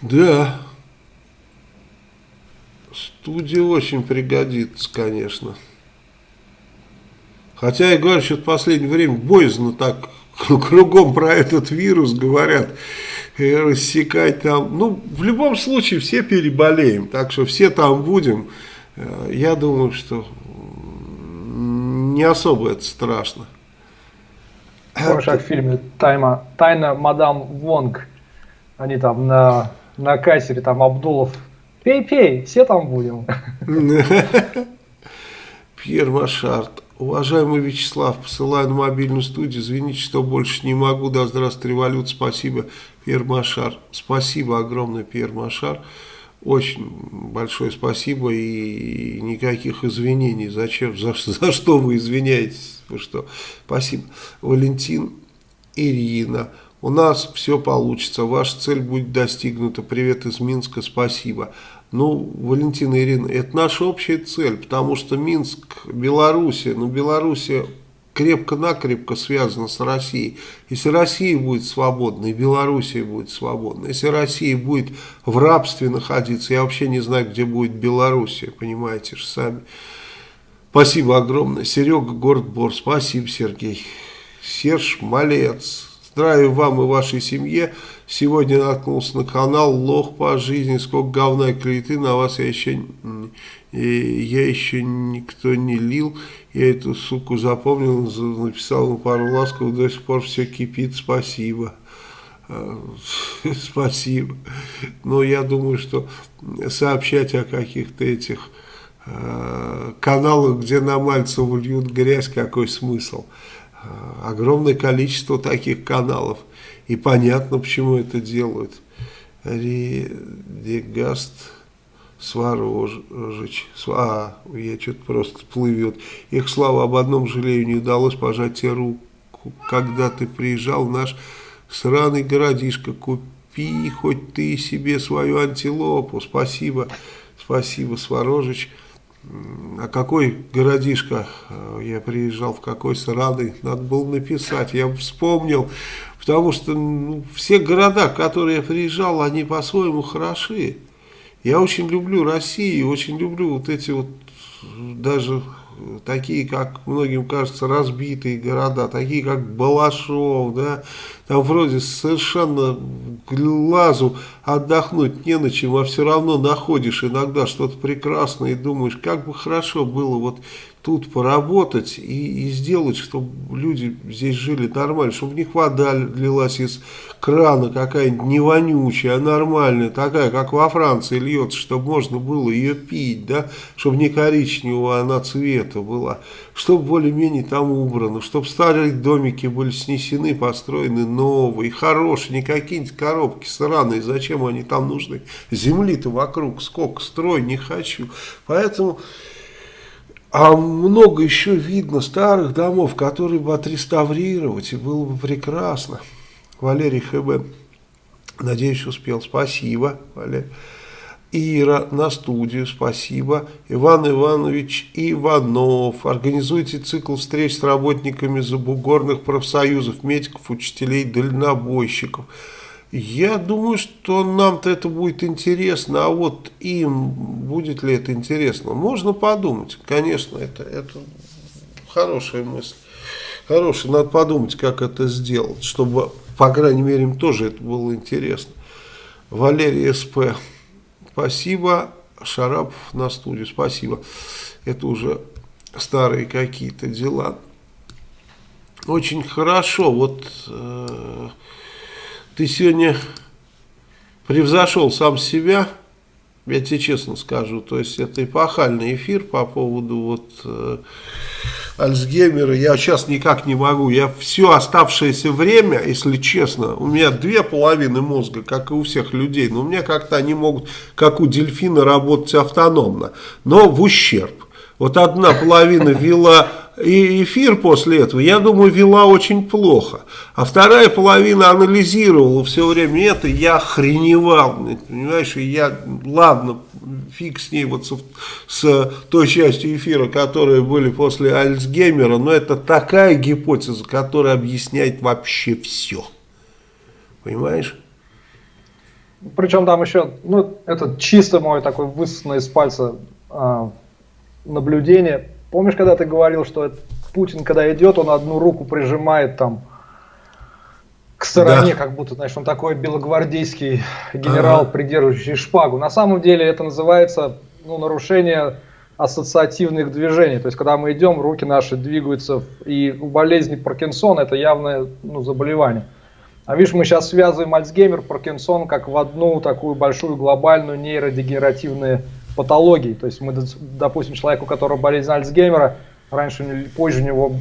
Да. Студия очень пригодится, конечно. Хотя я говорю, что в последнее время боязно так кругом про этот вирус говорят, и рассекать там. Ну, в любом случае все переболеем, так что все там будем. Э, Я думаю, что не особо это страшно.
Помнишь, как в фильме Тайма, «Тайна мадам Вонг», они там на, на кассере, там Абдулов, пей-пей, все там будем.
Пьер Машарт. Уважаемый Вячеслав, посылаю на мобильную студию. Извините, что больше не могу. Да здравствует револют. Спасибо, Пьер Машар. Спасибо огромное, Пьер Машар. Очень большое спасибо и никаких извинений. Зачем? За, за что вы извиняетесь? Вы что? Спасибо. Валентин Ирина. У нас все получится. Ваша цель будет достигнута. Привет из Минска. Спасибо. Ну, Валентина Ирина, это наша общая цель, потому что Минск, Белоруссия, ну, Белоруссия крепко-накрепко связана с Россией. Если Россия будет свободна, и Белоруссия будет свободна, если Россия будет в рабстве находиться, я вообще не знаю, где будет Белоруссия, понимаете же сами. Спасибо огромное. Серега, город. Спасибо, Сергей. Серж, малец. Здравия вам и вашей семье. Сегодня наткнулся на канал Лох по жизни. Сколько говна и клеветы на вас я еще, я еще никто не лил. Я эту суку запомнил, за- написал ему пару ласков. До сих пор все кипит. Спасибо. А, Спасибо. Но я думаю, что сообщать о каких-то этих э, каналах, где на Мальцеву льют грязь, какой смысл? Э, Огромное количество таких каналов. И понятно, почему это делают. Редегаст Сварожич. А, я что-то просто плывет. Их слава об одном жалею, не удалось пожать тебе руку. Когда ты приезжал в наш сраный городишко, купи хоть ты себе свою антилопу. Спасибо, спасибо, Сварожич. А какой городишко? Я приезжал, в какой сраный, надо было написать, я вспомнил, потому что ну, все города, которые я приезжал, они по-своему хороши. Я очень люблю Россию, очень люблю вот эти вот даже такие, как многим кажется, разбитые города, такие как Балашов, да, там вроде совершенно глазу отдохнуть не на чем, а все равно находишь иногда что-то прекрасное и думаешь, как бы хорошо было вот тут поработать и, и сделать, чтобы люди здесь жили нормально, чтобы них вода лилась из крана какая-нибудь не вонючая, а нормальная, такая, как во Франции льется, чтобы можно было ее пить, да, чтобы не коричневого она цвета была, чтобы более-менее там убрано, чтобы старые домики были снесены, построены новые, хорошие, не какие-нибудь коробки сраные, зачем они там нужны, земли-то вокруг сколько, строй не хочу, поэтому... А много еще видно старых домов, которые бы отреставрировать, и было бы прекрасно. Валерий ХБ, надеюсь, успел. Спасибо, Валерий. Ира на студию, спасибо. Иван Иванович Иванов. Организуйте цикл встреч с работниками забугорных профсоюзов, медиков, учителей, дальнобойщиков. Я думаю, что нам-то это будет интересно, а вот им будет ли это интересно? Можно подумать, конечно, это, это хорошая мысль. Хорошая, надо подумать, как это сделать, чтобы, по крайней мере, им тоже это было интересно. Валерий СП, спасибо. Шарапов на студию, спасибо. Это уже старые какие-то дела. Очень хорошо, вот... Э ты сегодня превзошел сам себя, я тебе честно скажу, то есть это эпохальный эфир по поводу вот э, Альцгеймера, я сейчас никак не могу, я все оставшееся время, если честно, у меня две половины мозга, как и у всех людей, но у меня как-то они могут, как у дельфина, работать автономно, но в ущерб. Вот одна половина вела и эфир после этого, я думаю, вела очень плохо. А вторая половина анализировала все время это, я охреневал, понимаешь, и я, ладно, фиг с ней, вот с, с той частью эфира, которые были после Альцгеймера, но это такая гипотеза, которая объясняет вообще все. Понимаешь?
Причем там еще, ну, это чисто мой такой высосанный из пальца а, наблюдение. Помнишь, когда ты говорил, что Путин, когда идет, он одну руку прижимает там к стороне, да. как будто, знаешь, он такой белогвардейский генерал, ага. придерживающий шпагу. На самом деле это называется ну, нарушение ассоциативных движений. То есть, когда мы идем, руки наши двигаются, и у болезни Паркинсона это явное ну, заболевание. А видишь, мы сейчас связываем Альцгеймер, Паркинсон как в одну такую большую глобальную нейродегенеративную патологий. То есть мы, допустим, человеку, у которого болезнь Альцгеймера, раньше или позже у него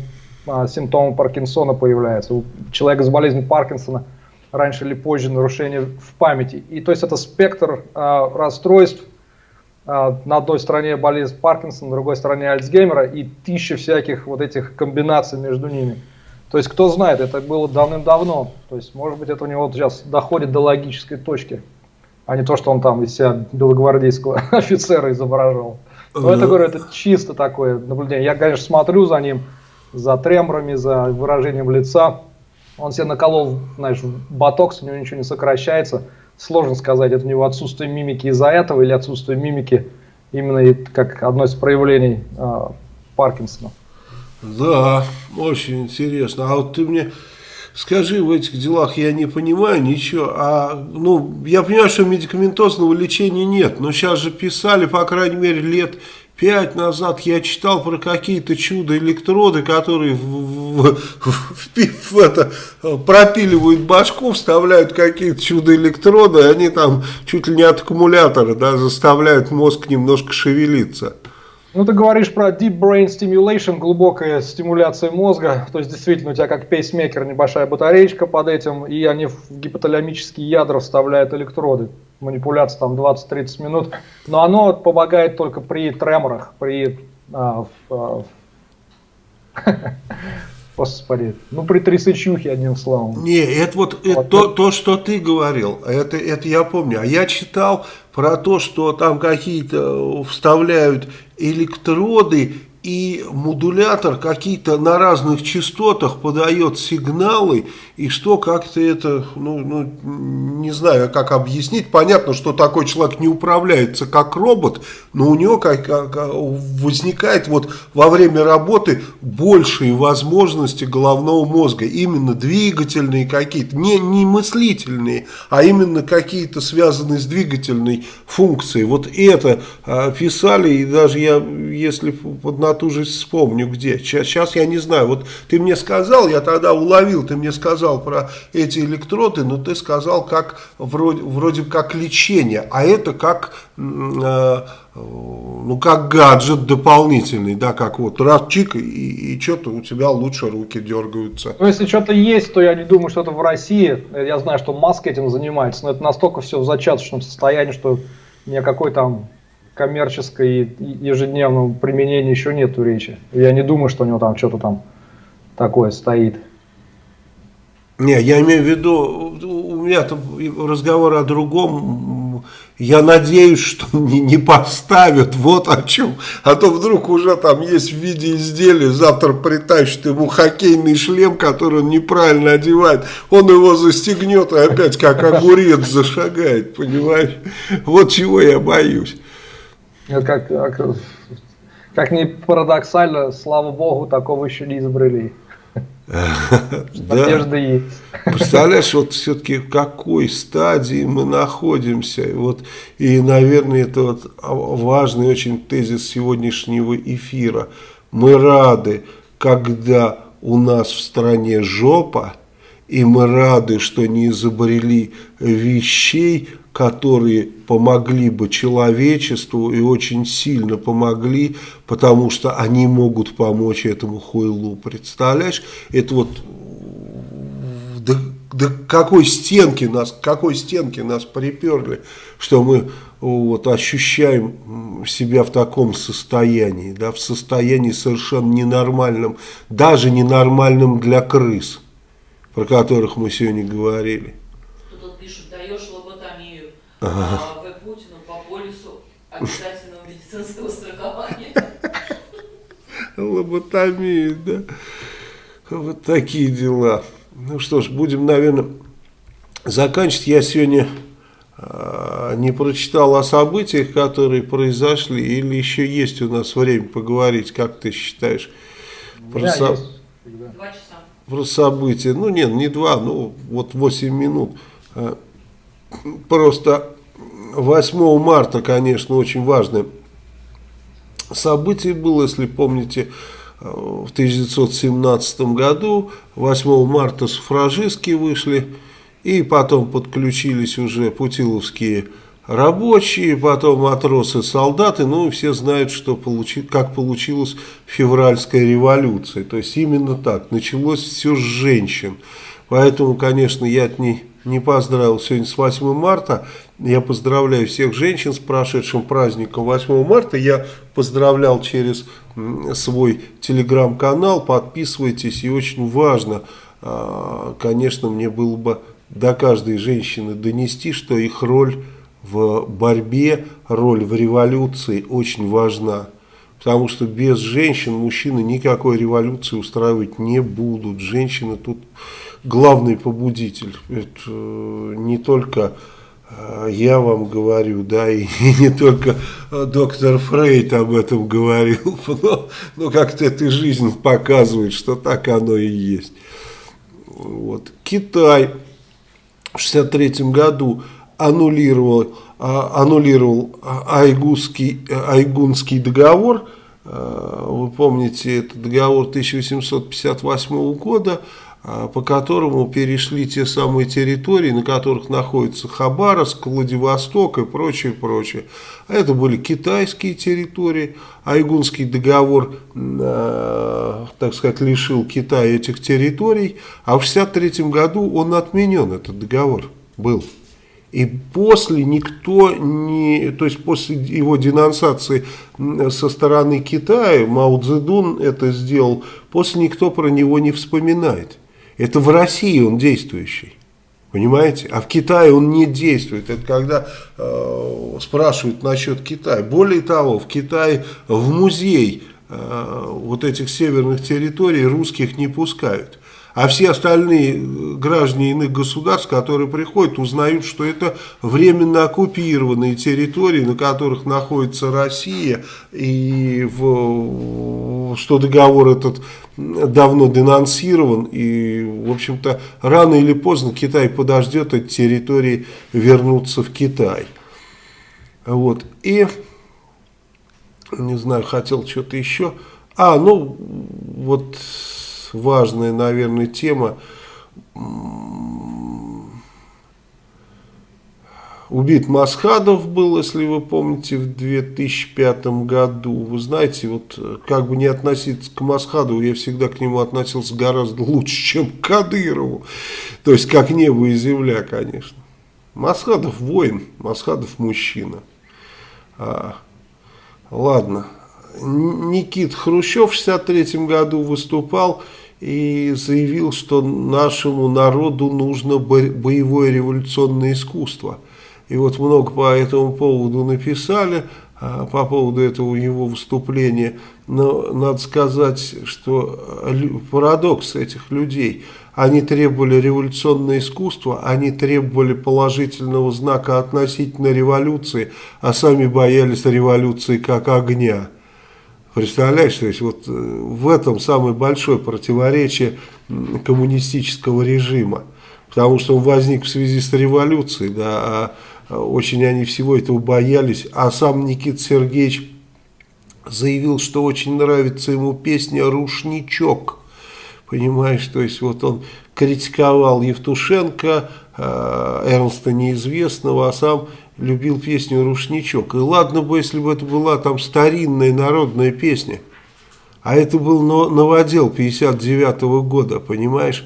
а, симптомы Паркинсона появляются. У человека с болезнью Паркинсона раньше или позже нарушение в памяти. И то есть это спектр а, расстройств. А, на одной стороне болезнь Паркинсона, на другой стороне Альцгеймера и тысяча всяких вот этих комбинаций между ними. То есть кто знает, это было давным-давно. То есть может быть это у него сейчас доходит до логической точки а не то, что он там из себя белогвардейского офицера изображал. Но это, говорю, это чисто такое наблюдение. Я, конечно, смотрю за ним, за треморами, за выражением лица. Он себе наколол, знаешь, ботокс, у него ничего не сокращается. Сложно сказать, это у него отсутствие мимики из-за этого или отсутствие мимики именно как одно из проявлений э, Паркинсона.
Да, очень интересно. А вот ты мне скажи, в этих делах я не понимаю ничего, а, ну, я понимаю, что медикаментозного лечения нет, но сейчас же писали, по крайней мере, лет пять назад я читал про какие-то чудо-электроды, которые в, в, в, в это, пропиливают башку, вставляют какие-то чудо-электроды, они там чуть ли не от аккумулятора да, заставляют мозг немножко шевелиться.
Ну, ты говоришь про deep brain stimulation, глубокая стимуляция мозга. То есть, действительно, у тебя как пейсмейкер небольшая батареечка под этим, и они в гипоталамические ядра вставляют электроды. Манипуляция там 20-30 минут. Но оно помогает только при треморах, при... А, в, а, Господи, ну при трясычухе, одним словом.
Не, это вот, это вот то, то, что ты говорил, это, это я помню. А я читал про то, что там какие-то вставляют электроды и модулятор какие-то на разных частотах подает сигналы, и что как-то это, ну, ну, не знаю, как объяснить. Понятно, что такой человек не управляется как робот, но у него как, как, возникает вот во время работы большие возможности головного мозга, именно двигательные какие-то, не, не мыслительные, а именно какие-то связанные с двигательной функцией. Вот это а, писали, и даже я, если под на ту же вспомню где. Сейчас я не знаю. Вот ты мне сказал, я тогда уловил, ты мне сказал про эти электроды, но ты сказал как вроде, вроде как лечение, а это как, э, ну, как гаджет дополнительный, да, как вот раз чик и, и что-то у тебя лучше руки дергаются.
Ну, если что-то есть, то я не думаю, что это в России. Я знаю, что Маск этим занимается, но это настолько все в зачаточном состоянии, что ни о какой там коммерческой ежедневном применении еще нету речи. Я не думаю, что у него там что-то там такое стоит.
Не, я имею в виду, у меня разговор о другом. Я надеюсь, что не, не поставят, вот о чем. А то вдруг уже там есть в виде изделия, завтра притащат ему хоккейный шлем, который он неправильно одевает. Он его застегнет и опять как огурец зашагает, понимаешь? Вот чего я боюсь.
Как, как, как ни парадоксально, слава богу, такого еще не изобрели.
Надежда есть. Представляешь, вот все-таки в какой стадии мы находимся. Вот, и, наверное, это вот важный очень тезис сегодняшнего эфира. Мы рады, когда у нас в стране жопа, и мы рады, что не изобрели вещей, которые помогли бы человечеству и очень сильно помогли, потому что они могут помочь этому хуйлу. Представляешь? Это вот до, до какой стенки нас, какой стенки нас приперли, что мы вот, ощущаем себя в таком состоянии, да, в состоянии совершенно ненормальном, даже ненормальном для крыс, про которых мы сегодня говорили.
Ага. В Путину по полису обязательного медицинского страхования.
Лоботомия, да. Вот такие дела. Ну что ж, будем, наверное, заканчивать. Я сегодня э, не прочитал о событиях, которые произошли, или еще есть у нас время поговорить, как ты считаешь?
Про, да, со... есть.
Два часа.
про события. Ну нет, не два, ну вот 8 минут. А, просто 8 марта, конечно, очень важное событие было, если помните, в 1917 году, 8 марта суфражистки вышли, и потом подключились уже путиловские рабочие, потом матросы, солдаты, ну и все знают, что получи, как получилась февральская революция. То есть именно так, началось все с женщин. Поэтому, конечно, я от них не поздравил сегодня с 8 марта. Я поздравляю всех женщин с прошедшим праздником 8 марта. Я поздравлял через свой телеграм-канал. Подписывайтесь. И очень важно, а, конечно, мне было бы до каждой женщины донести, что их роль в борьбе, роль в революции очень важна. Потому что без женщин мужчины никакой революции устраивать не будут. Женщины тут главный побудитель. Это э, не только э, я вам говорю, да, и, не только э, доктор Фрейд об этом говорил, но, но как-то эта жизнь показывает, что так оно и есть. Вот. Китай в 63 году аннулировал, а, аннулировал Айгунский, Айгунский договор, вы помните, это договор 1858 года, а, по которому перешли те самые территории, на которых находится Хабаровск, Владивосток и прочее, прочее. А это были китайские территории. Айгунский договор, э, так сказать, лишил Китая этих территорий. А в 1963 году он отменен, этот договор был. И после никто не, то есть после его денонсации со стороны Китая, Мао Цзэдун это сделал, после никто про него не вспоминает. Это в России он действующий. Понимаете? А в Китае он не действует. Это когда э, спрашивают насчет Китая. Более того, в Китае в музей э, вот этих северных территорий русских не пускают. А все остальные э, граждане иных государств, которые приходят, узнают, что это временно оккупированные территории, на которых находится Россия, и в, что договор этот давно денонсирован, и, в общем-то, рано или поздно Китай подождет эти территории вернуться в Китай. Вот, и, не знаю, хотел что-то еще. А, ну, вот важная, наверное, тема. Убит Масхадов был, если вы помните, в 2005 году. Вы знаете, вот как бы не относиться к Масхадову, я всегда к нему относился гораздо лучше, чем к Кадырову. То есть, как небо и земля, конечно. Масхадов воин, Масхадов мужчина. А, ладно. Никит Хрущев в 63 году выступал и заявил, что нашему народу нужно боевое революционное искусство. И вот много по этому поводу написали, а, по поводу этого его выступления. Но надо сказать, что парадокс этих людей, они требовали революционное искусство, они требовали положительного знака относительно революции, а сами боялись революции как огня. Представляешь, то есть вот э, в этом самое большое противоречие коммунистического режима. Потому что он возник в связи с революцией, да, а, а очень они всего этого боялись. А сам Никита Сергеевич заявил, что очень нравится ему песня «Рушничок». Понимаешь, то есть вот он критиковал Евтушенко, э, Эрнста Неизвестного, а сам любил песню «Рушничок». И ладно бы, если бы это была там старинная народная песня. А это был новодел 59 -го года, понимаешь?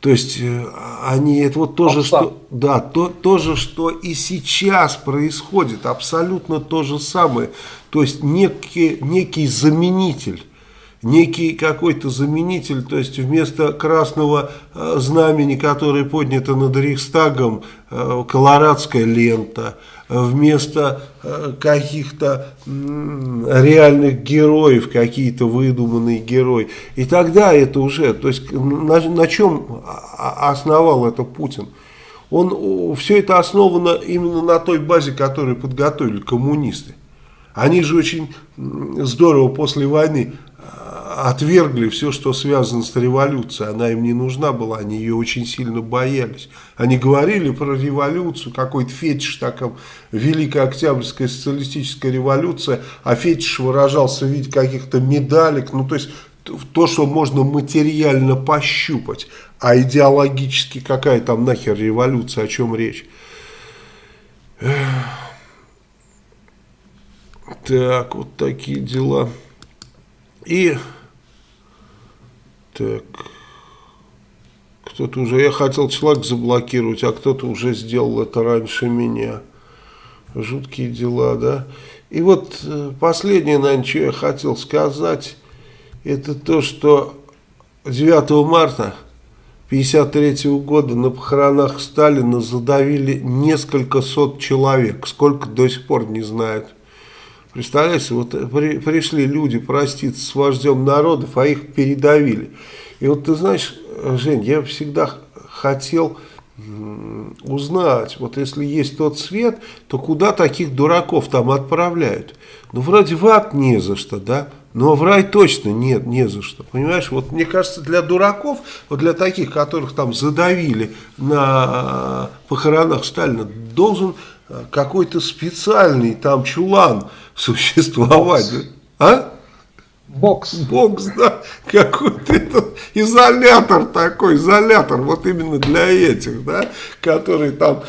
То есть э, они, это вот то же, что, да, то, то же, что и сейчас происходит, абсолютно то же самое. То есть некий, некий заменитель некий какой-то заменитель, то есть вместо красного э, знамени, которое поднято над Рейхстагом, э, колорадская лента, вместо э, каких-то реальных героев, какие-то выдуманные герои. И тогда это уже, то есть на, на чем основал это Путин? Он, все это основано именно на той базе, которую подготовили коммунисты. Они же очень здорово после войны отвергли все, что связано с революцией. Она им не нужна была, они ее очень сильно боялись. Они говорили про революцию, какой-то фетиш, таком Великая Октябрьская социалистическая революция, а фетиш выражался в виде каких-то медалек, ну то есть то, что можно материально пощупать, а идеологически какая там нахер революция, о чем речь. Так, вот такие дела. И так. Кто-то уже... Я хотел человек заблокировать, а кто-то уже сделал это раньше меня. Жуткие дела, да? И вот э, последнее, наверное, что я хотел сказать, это то, что 9 марта 1953 года на похоронах Сталина задавили несколько сот человек. Сколько до сих пор не знают. Представляете, вот при, пришли люди проститься с вождем народов, а их передавили. И вот ты знаешь, Жень, я всегда хотел узнать, вот если есть тот свет, то куда таких дураков там отправляют? Ну, вроде в ад не за что, да? Но в рай точно нет, не за что. Понимаешь, вот мне кажется, для дураков, вот для таких, которых там задавили на похоронах Сталина, должен какой-то специальный там чулан существовать.
А? Бокс.
Бокс, да. Какой-то этот изолятор такой, изолятор, вот именно для этих, да, которые там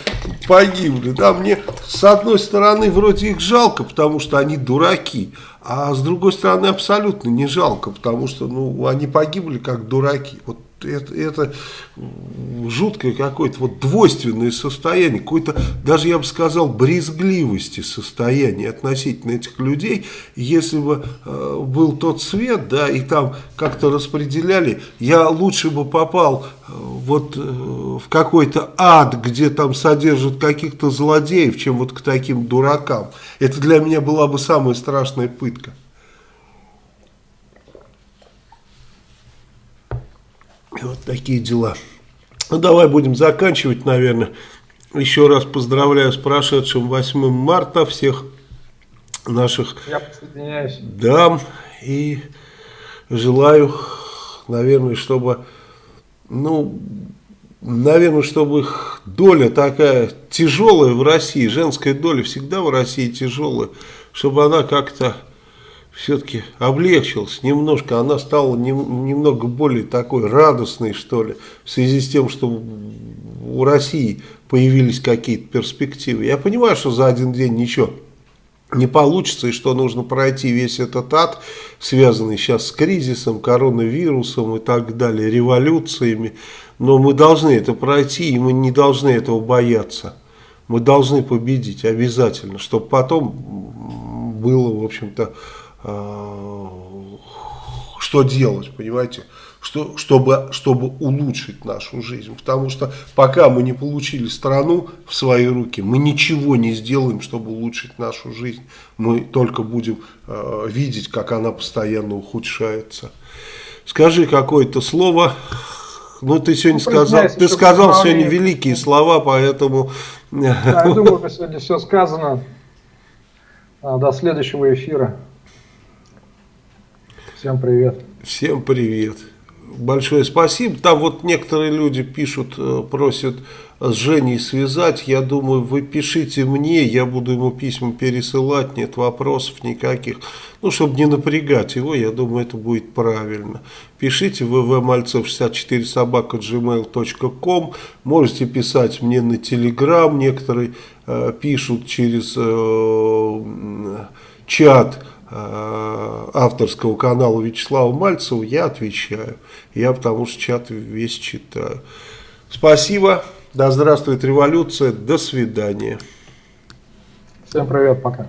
погибли. Да, мне с одной стороны вроде их жалко, потому что они дураки, а с другой стороны абсолютно не жалко, потому что ну, они погибли как дураки. Вот это, это жуткое какое-то вот двойственное состояние, какое-то, даже я бы сказал, брезгливости состояние относительно этих людей. Если бы э, был тот свет, да, и там как-то распределяли, я лучше бы попал э, вот э, в какой-то ад, где там содержат каких-то злодеев, чем вот к таким дуракам. Это для меня была бы самая страшная пытка. Вот такие дела. Ну, давай будем заканчивать, наверное. Еще раз поздравляю с прошедшим 8 марта всех наших
Я присоединяюсь.
дам. И желаю, наверное, чтобы, ну, наверное, чтобы их доля такая тяжелая в России, женская доля всегда в России тяжелая, чтобы она как-то все-таки облегчилась немножко, она стала не, немного более такой радостной, что ли, в связи с тем, что у России появились какие-то перспективы. Я понимаю, что за один день ничего не получится, и что нужно пройти весь этот ад, связанный сейчас с кризисом, коронавирусом и так далее, революциями, но мы должны это пройти, и мы не должны этого бояться. Мы должны победить обязательно, чтобы потом было, в общем-то, что делать, понимаете, что, чтобы, чтобы улучшить нашу жизнь. Потому что пока мы не получили страну в свои руки, мы ничего не сделаем, чтобы улучшить нашу жизнь. Мы только будем э, видеть, как она постоянно ухудшается. Скажи какое-то слово. Ну, ты сегодня ну, сказал, ты сказал сегодня великие слова, поэтому...
Да, я думаю, сегодня все сказано. А, до следующего эфира. Всем привет.
Всем привет. Большое спасибо. Там вот некоторые люди пишут, э, просят с Женей связать. Я думаю, вы пишите мне, я буду ему письма пересылать, нет вопросов никаких. Ну, чтобы не напрягать его, я думаю, это будет правильно. Пишите ввмальцев64 собака gmail.com. Можете писать мне на телеграм. Некоторые э, пишут через э, чат авторского канала Вячеслава Мальцева, я отвечаю. Я потому что чат весь читаю. Спасибо. Да здравствует революция. До свидания.
Всем привет. Пока.